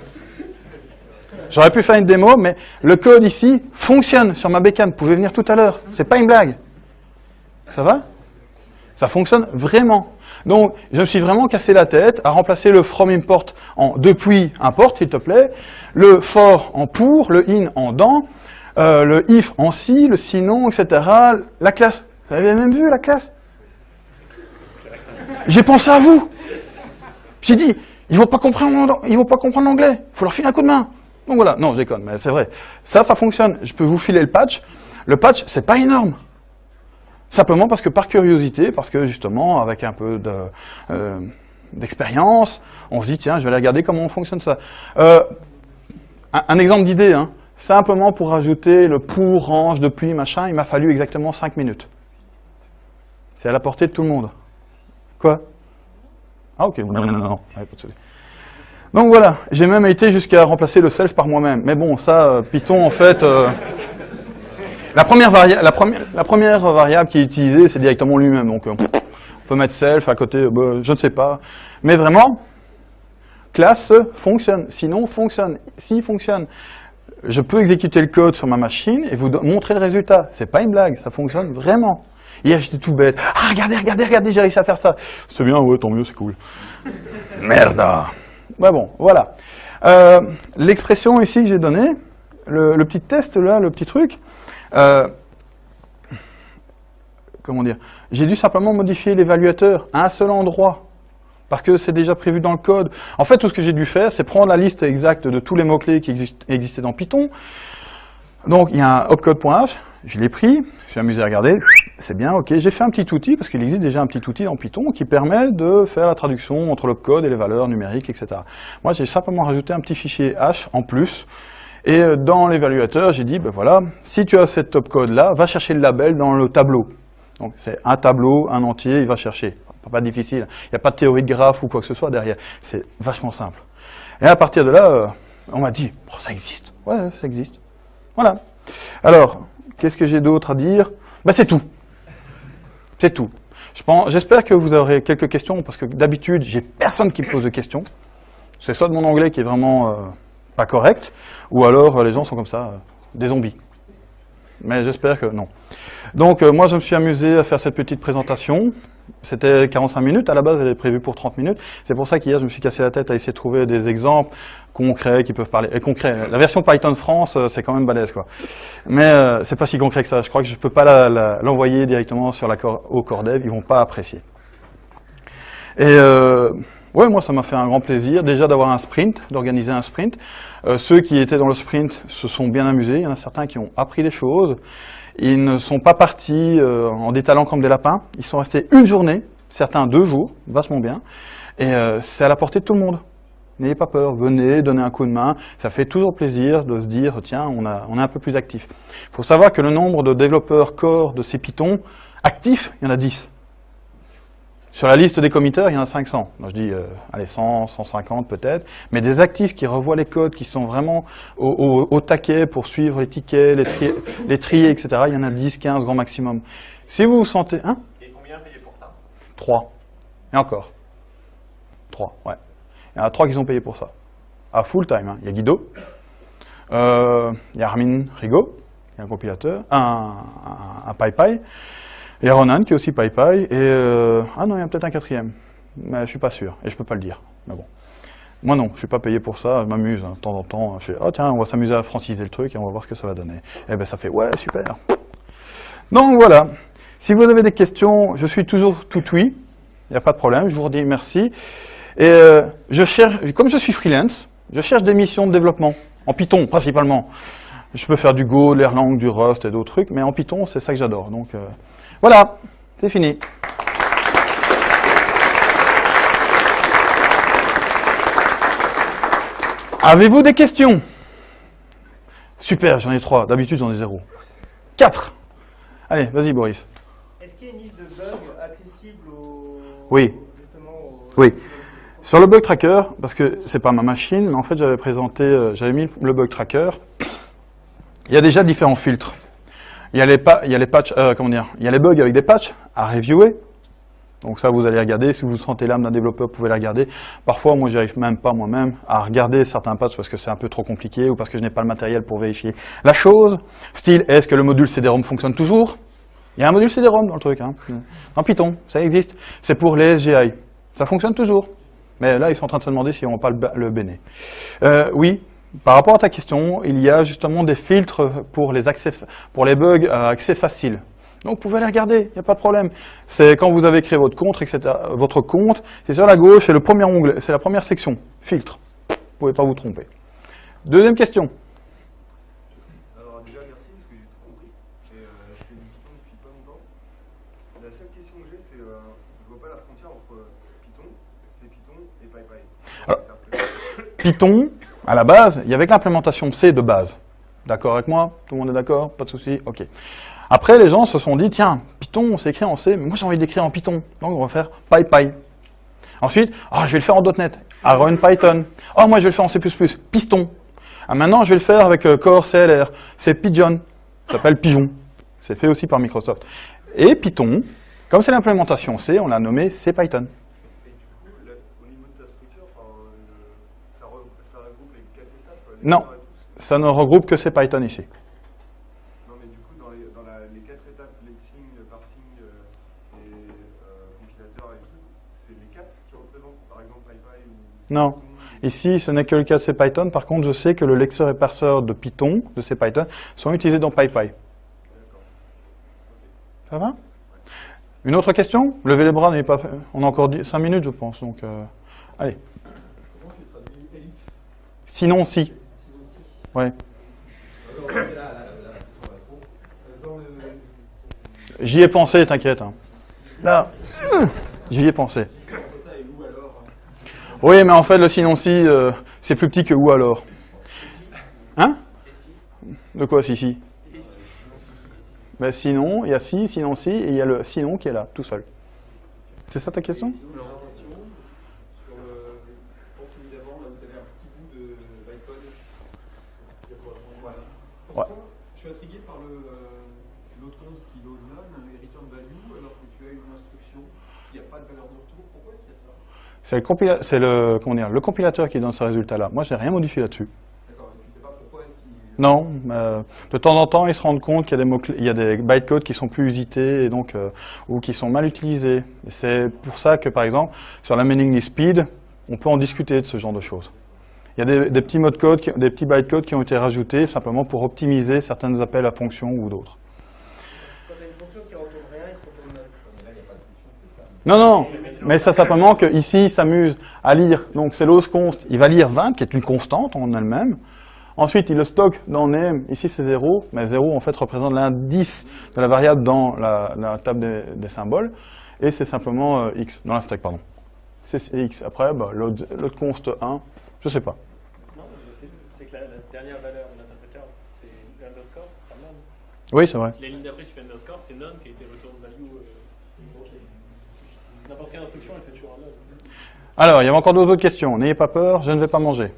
J'aurais pu faire une démo, mais le code ici fonctionne sur ma bécane. Vous pouvez venir tout à l'heure. C'est pas une blague. Ça va? Ça fonctionne vraiment. Donc, je me suis vraiment cassé la tête à remplacer le from import en depuis import, s'il te plaît, le for en pour, le in en dans, euh, le if en si, le sinon, etc. La classe. Vous avez même vu la classe? J'ai pensé à vous. J'ai dit, ils vont pas comprendre, ils vont pas comprendre l'anglais. Il faut leur filer un coup de main. Donc voilà, non, déconne, mais c'est vrai. Ça, ça fonctionne. Je peux vous filer le patch. Le patch, c'est pas énorme. Simplement parce que par curiosité, parce que justement, avec un peu euh, d'expérience, on se dit, tiens, je vais aller regarder comment fonctionne ça. Euh, un, exemple d'idée, hein. simplement pour rajouter le pour, range, depuis, machin, il m'a fallu exactement 5 minutes. C'est à la portée de tout le monde. Quoi? Ah ok, non, non, non, Donc voilà, j'ai même été jusqu'à remplacer le self par moi-même. Mais bon, ça, euh, Python, en fait, euh, la, première la, première, la, première variable qui est utilisée, c'est directement lui-même. Donc euh, on peut mettre self à côté, bah, je ne sais pas. Mais vraiment, classe fonctionne, sinon fonctionne, si fonctionne. Je peux exécuter le code sur ma machine et vous montrer le résultat. C'est pas une blague, ça fonctionne vraiment. Hier, j'étais tout bête. Ah, regardez, regardez, regardez, j'ai réussi à faire ça. C'est bien, ouais, tant mieux, c'est cool. Merde. Ouais, bon, voilà. Euh, l'expression ici que j'ai donnée, le, petit test là, le petit truc, euh, comment dire, j'ai dû simplement modifier l'évaluateur à un seul endroit parce que c'est déjà prévu dans le code. En fait, tout ce que j'ai dû faire, c'est prendre la liste exacte de tous les mots-clés qui existaient dans Python. Donc, il y a un opcode.h, je l'ai pris, je suis amusé à regarder, c'est bien, ok. J'ai fait un petit outil, parce qu'il existe déjà un petit outil dans Python qui permet de faire la traduction entre le code et les valeurs numériques, etc. Moi, j'ai simplement rajouté un petit fichier H en plus, et euh, dans l'évaluateur, j'ai dit, ben voilà, si tu as cette top code-là, va chercher le label dans le tableau. Donc c'est un tableau, un entier, il va chercher. Pas difficile, il n'y a pas de théorie de graphe ou quoi que ce soit derrière. C'est vachement simple. Et à partir de là, euh, on m'a dit, ça existe. Ouais, ça existe. Voilà. Alors, qu'est-ce que j'ai d'autre à dire? Ben, C'est tout. C'est tout. J'espère que vous aurez quelques questions, parce que d'habitude, j'ai personne qui me pose de questions. C'est soit de mon anglais qui est vraiment euh, pas correct, ou alors euh, les gens sont comme ça, euh, des zombies. Mais j'espère que non. Donc moi je me suis amusé à faire cette petite présentation. C'était 45 minutes, à la base elle est prévue pour 30 minutes. C'est pour ça qu'hier je me suis cassé la tête à essayer de trouver des exemples concrets qui peuvent parler. Et concrets, la version Python France c'est quand même balèze quoi. Mais c'est pas si concret que ça. Je crois que je peux pas l'envoyer directement sur la, au Cordev, ils vont pas apprécier. Et euh, moi ça m'a fait un grand plaisir déjà d'avoir un sprint, d'organiser un sprint. Euh, ceux qui étaient dans le sprint se sont bien amusés, il y en a certains qui ont appris des choses. Ils ne sont pas partis euh, en détalant comme des lapins, ils sont restés une journée, certains deux jours, vachement bien, et euh, c'est à la portée de tout le monde. N'ayez pas peur, venez, donnez un coup de main, ça fait toujours plaisir de se dire, tiens, on, est un peu plus actif. Il faut savoir que le nombre de développeurs core de ces Python actifs, il y en a 10. Sur la liste des committeurs, il y en a 500. Moi, je dis, euh, allez, 100, 150 peut-être. Mais des actifs qui revoient les codes, qui sont vraiment au, taquet pour suivre les tickets, les, trier, les trier, etc., il y en a 10, 15 grand maximum. Si vous vous sentez... Hein? Et combien payé pour ça? 3. Et encore. 3, ouais. Il y en a 3 qui sont payés pour ça. À full time. Hein. Il y a Guido, euh, il y a Armin Rigaud, il y a un compilateur, un, un, un PyPy, il y a Ronan qui est aussi PyPy, et... Euh, ah non, il y a peut-être un quatrième, mais je suis pas sûr, et je peux pas le dire. Mais bon. Moi non, je suis pas payé pour ça, je m'amuse hein, de temps en temps. Je fais, oh tiens, on va s'amuser à franciser le truc et on va voir ce que ça va donner. Et ben ça fait, ouais, super. Donc voilà, si vous avez des questions, je suis toujours tout oui, il n'y a pas de problème, je vous redis merci. Et euh, je cherche, comme je suis freelance, je cherche des missions de développement, en Python principalement. Je peux faire du Go, de l'Erlang, du Rust et d'autres trucs, mais en Python, c'est ça que j'adore. Donc, euh, voilà, c'est fini. Avez-vous des questions? Super, j'en ai trois. D'habitude, j'en ai zéro. Quatre. Allez, vas-y, Boris. Est-ce qu'il y a une liste de bugs accessible au... Oui. Oui. Sur le bug tracker, parce que c'est pas ma machine, mais en fait, j'avais présenté, euh, j'avais mis le bug tracker. Il y a déjà différents filtres. Il y a les, il y a les patchs, euh, comment dire, il y a les bugs avec des patchs à reviewer. Donc ça, vous allez regarder. Si vous sentez l'âme d'un développeur, vous pouvez les regarder. Parfois, moi, j'arrive même pas moi-même à regarder certains patchs parce que c'est un peu trop compliqué ou parce que je n'ai pas le matériel pour vérifier la chose. Style, est-ce que le module CD-ROM fonctionne toujours? Il y a un module CD-ROM dans le truc. Hein. En Python, ça existe. C'est pour les SGI. Ça fonctionne toujours. Mais là, ils sont en train de se demander si on va pas le, le Euh, oui, par rapport à ta question, il y a justement des filtres pour les, accès, pour les bugs à accès facile. Donc vous pouvez aller regarder, il n'y a pas de problème. C'est quand vous avez créé votre compte, etc. Votre compte, c'est sur la gauche, c'est le premier onglet, c'est la première section, filtre. Vous ne pouvez pas vous tromper. Deuxième question. Alors déjà merci parce que j'ai tout compris. Et, euh, je fais du Python depuis pas longtemps. La seule question que j'ai c'est, euh, je vois pas la frontière entre Python, C Python et PyPy. Alors, Python, à la base, il y avait que l'implémentation C de base. D'accord avec moi Tout le monde est d'accord Pas de souci Ok. Après, les gens se sont dit, tiens, Python, c'est écrit en C, mais moi j'ai envie d'écrire en Python. Donc on va faire PyPy. Ensuite, ah, je vais le faire en .NET. Python. Oh, moi je vais le faire en C++. Piston. Ah, maintenant, je vais le faire avec euh, Core CLR. C'est Pigeon. Ça s'appelle Pigeon. C'est fait aussi par Microsoft. Et Python, comme c'est l'implémentation C, on l'a nommé C Python. Non, ça ne regroupe que ces Python ici. Non, mais du coup, dans les, dans la, les quatre étapes, lexing, parsing euh, et euh, compilateur et tout, c'est les quatre qui représentent, par exemple, PyPy ou... Non. Ici, ce n'est que le cas de CPython. Par contre, je sais que le lecteur et parseur de Python, de CPython, sont utilisés dans PyPy. Ça va? Une autre question? Levez les bras, pas fait. On a encore 5 minutes, je pense. Donc, euh, allez. Sinon, si. Ouais. J'y ai pensé, t'inquiète. Hein. Là, j'y ai pensé. Oui, mais en fait, le sinon si, euh, c'est plus petit que où alors? Hein? De quoi si si? Ben, Sinon, il y a si, sinon si, et il y a le sinon qui est là, tout seul. C'est ça ta question l'autre const qui load none et return value alors que tu as une instruction qui n'a pas de C'est le, compilateur qui donne ce résultat-là. Moi, j'ai rien modifié là-dessus. Non, euh, de temps en temps, ils se rendent compte qu'il y a des, mots il y a des bytecodes qui sont plus usités et donc, euh, ou qui sont mal utilisés. C'est pour ça que, par exemple, sur la mailing speed, on peut en discuter de ce genre de choses. Il y a des, des petits mots de code, qui- des petits bytecodes qui ont été rajoutés simplement pour optimiser certains appels à fonctions ou d'autres. Quand t'as une fonction qui retourne rien, il te retourne null. Mais là, il n'y a pas de fonction, c'est ça. Non, non, mais ça simplement qu'ici, il s'amuse à lire, donc c'est l'os const, il va lire 20, qui est une constante en elle-même. Ensuite, il le stocke dans name, ici c'est 0, mais 0 en fait représente l'indice de la variable dans la, la table des, des symboles, et c'est simplement euh, x, dans la stack, pardon. C'est c'est x. Après, bah, l'autre const 1, je sais pas. Non, c'est c'est que la, la dernière valeur de l'interpréteur, c'est l'underscore, ce sera none. Oui, c'est vrai. Si la ligne d'après tu fais underscore, c'est none qui a été return value. euh, N'importe quelle instruction, elle fait toujours un none. Alors, il y avait encore d'autres questions. N'ayez pas peur, je ne vais pas manger.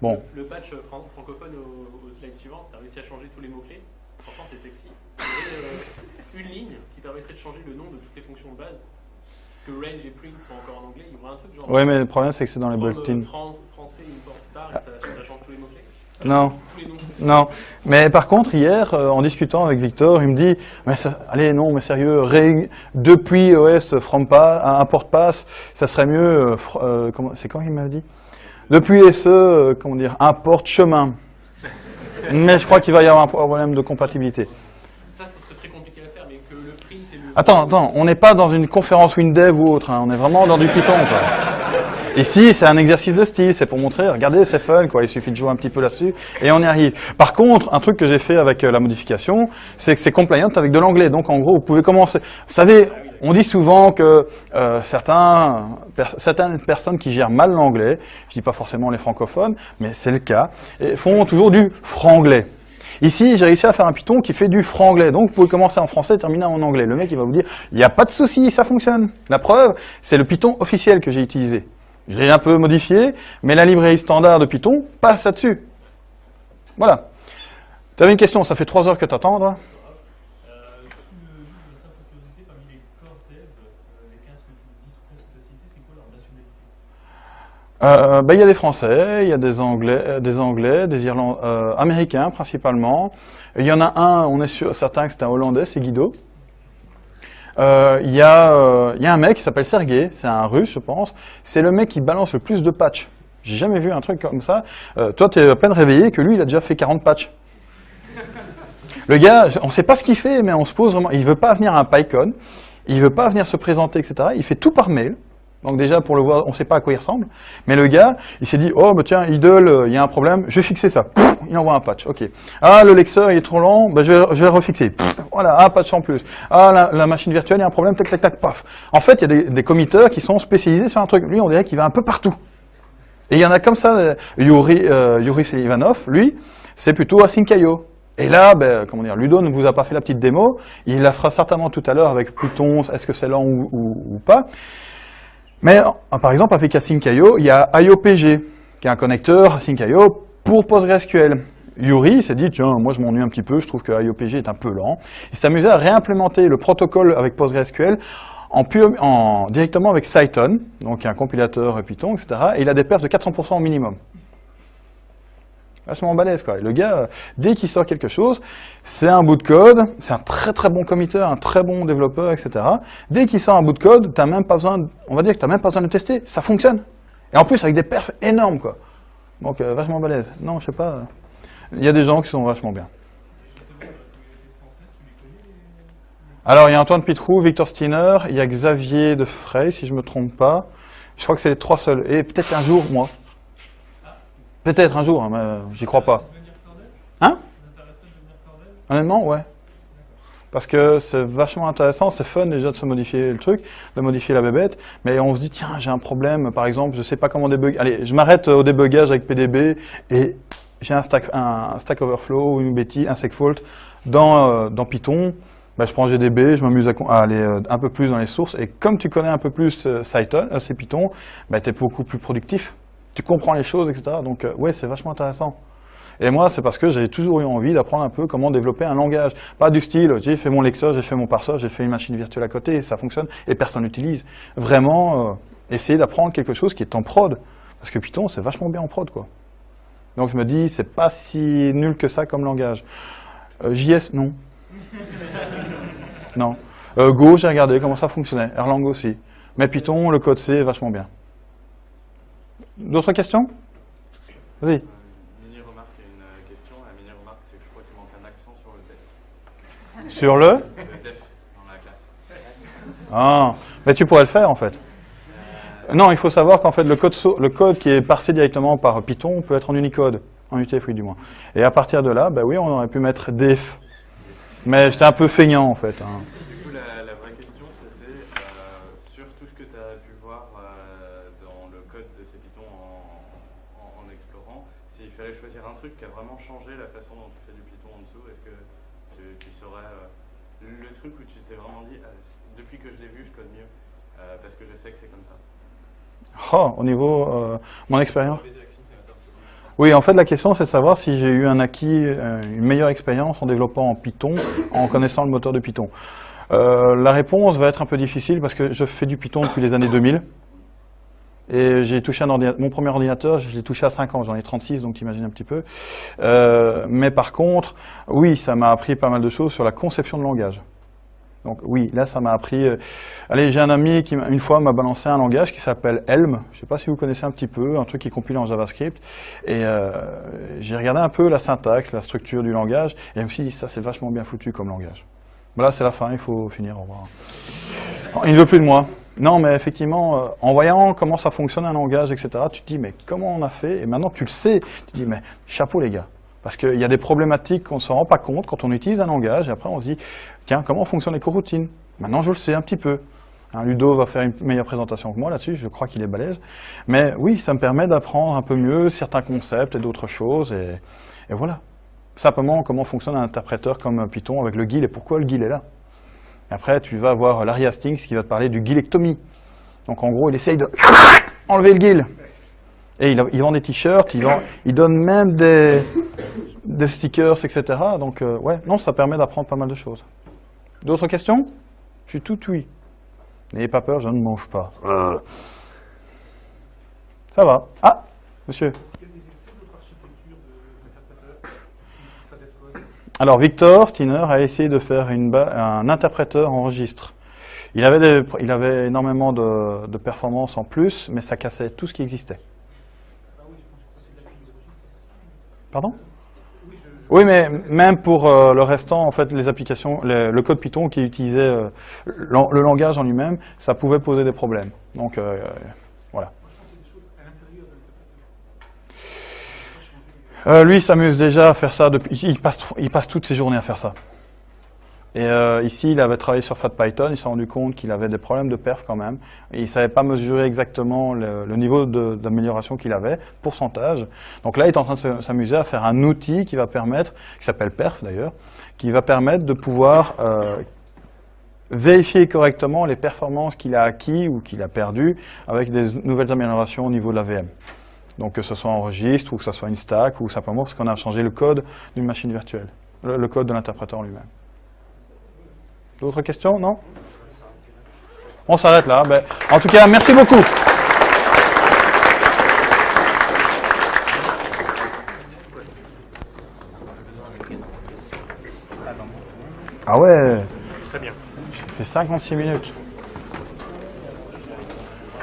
Bon, Le patch fran- francophone au, au slide suivant, tu as réussi à changer tous les mots-clés. Franchement, c'est sexy. Euh, une ligne qui permettrait de changer le nom de toutes les fonctions de base. Parce que range et print sont encore en anglais. Il y aura un truc genre. oui, mais le problème c'est que c'est dans les bulletins. France, français, import star, et ça, ça change tous les mots-clés. Non. Non, mais par contre, hier, euh, en discutant avec Victor, il me dit mais ça- Allez, non, mais sérieux, ré- depuis OS from pa, import pass, ça serait mieux. euh, euh, c'est quand il m'a dit? Depuis SE, euh, comment dire, import chemin. mais je crois qu'il va y avoir un problème de compatibilité. Ça, ce serait très compliqué à faire, mais que le print et le. Attends, attends, on n'est pas dans une conférence WinDev ou autre, hein, on est vraiment dans du Python. Quoi. Ici, c'est un exercice de style, c'est pour montrer, regardez, c'est fun, quoi. il suffit de jouer un petit peu là-dessus, et on y arrive. Par contre, un truc que j'ai fait avec euh, la modification, c'est que c'est compliant avec de l'anglais. Donc en gros, vous pouvez commencer. Vous savez, on dit souvent que euh, certains, certaines personnes qui gèrent mal l'anglais, je dis pas forcément les francophones, mais c'est le cas, font toujours du franglais. Ici, j'ai réussi à faire un Python qui fait du franglais. Donc, vous pouvez commencer en français et terminer en anglais. Le mec, il va vous dire, il n'y a pas de souci, ça fonctionne. La preuve, c'est le Python officiel que j'ai utilisé. Je l'ai un peu modifié, mais la librairie standard de Python passe là-dessus. Voilà. Tu avais une question, ça fait trois heures que t'attends, là Euh, euh, les 15 que tu dis sous presque cité, c'est quoi leur nationalité? Ben, Il y a des Français, il y a des Anglais, des, Anglais, des Irlandais, euh, Américains principalement. Il y en a un, on est sûr, certain que c'est un Hollandais, c'est Guido. Euh, Il y, a, euh, il y a un mec qui s'appelle Sergei, c'est un Russe, je pense. C'est le mec qui balance le plus de patchs. J'ai jamais vu un truc comme ça. Euh, toi, tu es à peine réveillé que lui, il a déjà fait 40 patchs. Le gars, on ne sait pas ce qu'il fait, mais on se pose vraiment. Il veut pas venir à un PyCon, il veut pas venir se présenter, etc. Il fait tout par mail. Donc déjà, pour le voir, on ne sait pas à quoi il ressemble. Mais le gars, il s'est dit, oh, bah tiens, idle, euh, il y a un problème, je vais fixer ça. Il envoie un patch, ok. Ah, le lecteur, il est trop lent, bah, je, vais, le refixer. Voilà, un patch en plus. Ah, la, machine virtuelle, il y a un problème, tac, tac, tac, paf. En fait, il y a des, des committeurs qui sont spécialisés sur un truc. Lui, on dirait qu'il va un peu partout. Et il y en a comme ça, euh, Yuri, euh, lui, c'est plutôt Async.io. Et là, ben, comment dire, Ludo ne vous a pas fait la petite démo, il la fera certainement tout à l'heure avec Pluton, est-ce que c'est lent ou pas. Mais par exemple, avec Async.io, il y a IOPG, qui est un connecteur Async.io pour PostgreSQL. Yuri s'est dit, tiens, moi je m'ennuie un petit peu, je trouve que IOPG est un peu lent. Il s'est amusé à réimplémenter le protocole avec PostgreSQL en en- directement avec Cython, donc un compilateur Python, etc. Et il a des perfs de 400% au minimum. Vachement balèze, quoi. Le gars, euh, dès qu'il sort quelque chose, c'est un bout de code, c'est un très très bon committeur, un très bon développeur, etc. Dès qu'il sort un bout de code, t'as même pas besoin, on va dire que t'as même pas besoin de tester, ça fonctionne. Et en plus avec des perfs énormes, quoi. Donc euh, vachement balèze. Non, je sais pas. euh, Il y a des gens qui sont vachement bien. Alors, il y a Antoine Pitrou, Victor Steiner, il y a Xavier de Frey, si je me trompe pas. Je crois que c'est les trois seuls. Et peut-être un jour, moi. Peut-être un jour, hein, mais euh, j'y crois pas. Hein? Honnêtement, ouais. Parce que c'est vachement intéressant, c'est fun déjà de se modifier le truc, de modifier la bébête, mais on se dit, tiens, j'ai un problème, par exemple, je sais pas comment débugger. Allez, je m'arrête au débugage avec PDB et j'ai un stack, un stack overflow une bêtise, un segfault dans, euh, dans Python. Ben, je prends GDB, je m'amuse à, aller euh, un peu plus dans les sources, et comme tu connais un peu plus euh, Python, ben, tu es beaucoup plus productif. Tu comprends les choses, etc. Donc, euh, ouais, c'est vachement intéressant. Et moi, c'est parce que j'ai toujours eu envie d'apprendre un peu comment développer un langage. Pas du style, j'ai fait mon lexeur, j'ai fait mon parseur, j'ai fait une machine virtuelle à côté, et ça fonctionne, et personne n'utilise. Vraiment, euh, essayer d'apprendre quelque chose qui est en prod. Parce que Python, c'est vachement bien en prod, quoi. Donc je me dis, c'est pas si nul que ça comme langage. Euh, JS, non. non. Euh, Go, j'ai regardé comment ça fonctionnait. Erlang aussi. Mais Python, le code C est vachement bien. D'autres questions? Vas-y. Mini remarque, il y a une euh, question. La mini remarque, c'est que je crois qu'il manque un accent sur le def. Sur le? Le def dans la classe. Ah, mais tu pourrais le faire en fait. Non, il faut savoir qu'en fait le code, so- le code qui est parsé directement par Python peut être en Unicode, en UTF-8 du moins. Et à partir de là, bah oui, on aurait pu mettre def. Mais j'étais un peu feignant en fait. hein. Du coup, la, la vraie question, c'était euh, sur tout ce que tu as pu voir euh, dans le code de ces Python en, en- en explorant, s'il fallait choisir un truc qui a vraiment changé la façon dont tu fais du Python en dessous, est-ce que tu, tu saurais euh, le truc où tu t'es vraiment dit, ah, c- depuis que je l'ai vu, je code mieux, euh, parce que je sais que c'est comme ça. Au niveau euh, mon expérience. Oui, en fait, la question, c'est de savoir si j'ai eu un acquis, euh, une meilleure expérience en développant en Python, en connaissant le moteur de Python. Euh, la réponse va être un peu difficile parce que je fais du Python depuis les années 2000. Et j'ai touché mon premier ordinateur, je l'ai touché à 5 ans, j'en ai 36, donc t'imagines un petit peu. Euh, mais par contre, oui, ça m'a appris pas mal de choses sur la conception de langage. Donc oui, là, ça m'a appris... euh, Allez, j'ai un ami qui, une fois, m'a balancé un langage qui s'appelle Helm. Je ne sais pas si vous connaissez un petit peu, un truc qui est compilé en JavaScript. Et euh, j'ai regardé un peu la syntaxe, la structure du langage, et je me suis dit, ça, c'est vachement bien foutu comme langage. Voilà, c'est la fin, il faut finir, au revoir. Il ne veut plus de moi. Non, mais effectivement, euh, en voyant comment ça fonctionne un langage, etc., tu te dis, mais comment on a fait? Et maintenant tu le sais, tu te dis, mais chapeau les gars. Parce qu'il y a des problématiques qu'on ne se rend pas compte quand on utilise un langage, et après on se dit, tiens, comment fonctionnent les coroutines? Maintenant je le sais un petit peu. Hein, Ludo va faire une meilleure présentation que moi là-dessus, je crois qu'il est balèze. Mais oui, ça me permet d'apprendre un peu mieux certains concepts et d'autres choses, et, voilà. Simplement, comment fonctionne un interpréteur comme Python avec le GIL, et pourquoi le GIL est là? Et après, tu vas voir Larry Hastings qui va te parler du gilectomie. Donc en gros, il essaye de enlever le GIL. Et il, vend des t-shirts, il, donne même des, des stickers, etc. Donc euh, ouais, non, ça permet d'apprendre pas mal de choses. D'autres questions? Je suis tout oui. N'ayez pas peur, je ne mange pas. Euh. Ça va. Ah, monsieur. Alors Victor Steiner a essayé de faire une un interpréteur en registre. Il avait, des- il avait énormément de, de performances en plus, mais ça cassait tout ce qui existait. Ah oui, je pense que c'est de la crise Pardon Oui, mais même pour euh, le restant, en fait, les applications, le, code Python qui utilisait euh, le langage en lui-même, ça pouvait poser des problèmes. Donc euh, voilà. lui, il s'amuse déjà à faire ça depuis. Il passe toutes ses journées à faire ça. Et euh, ici, il avait travaillé sur FatPython, il s'est rendu compte qu'il avait des problèmes de perf quand même. Et il ne savait pas mesurer exactement le, niveau d'amélioration qu'il avait, pourcentage. Donc là, il est en train de se- s'amuser à faire un outil qui va permettre, qui s'appelle perf d'ailleurs, qui va permettre de pouvoir euh, vérifier correctement les performances qu'il a acquis ou qu'il a perdues avec des nouvelles améliorations au niveau de la VM. Donc que ce soit en registre ou que ce soit une stack ou simplement parce qu'on a changé le code d'une machine virtuelle, le, le code de l'interpréteur lui-même. D'autres questions Non? On s'arrête là. Ben, en tout cas, merci beaucoup. Ah ouais Très bien. Ça fait 56 minutes.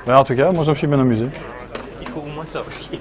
Ben, en tout cas, moi je me suis bien amusé. Il faut au moins sortir.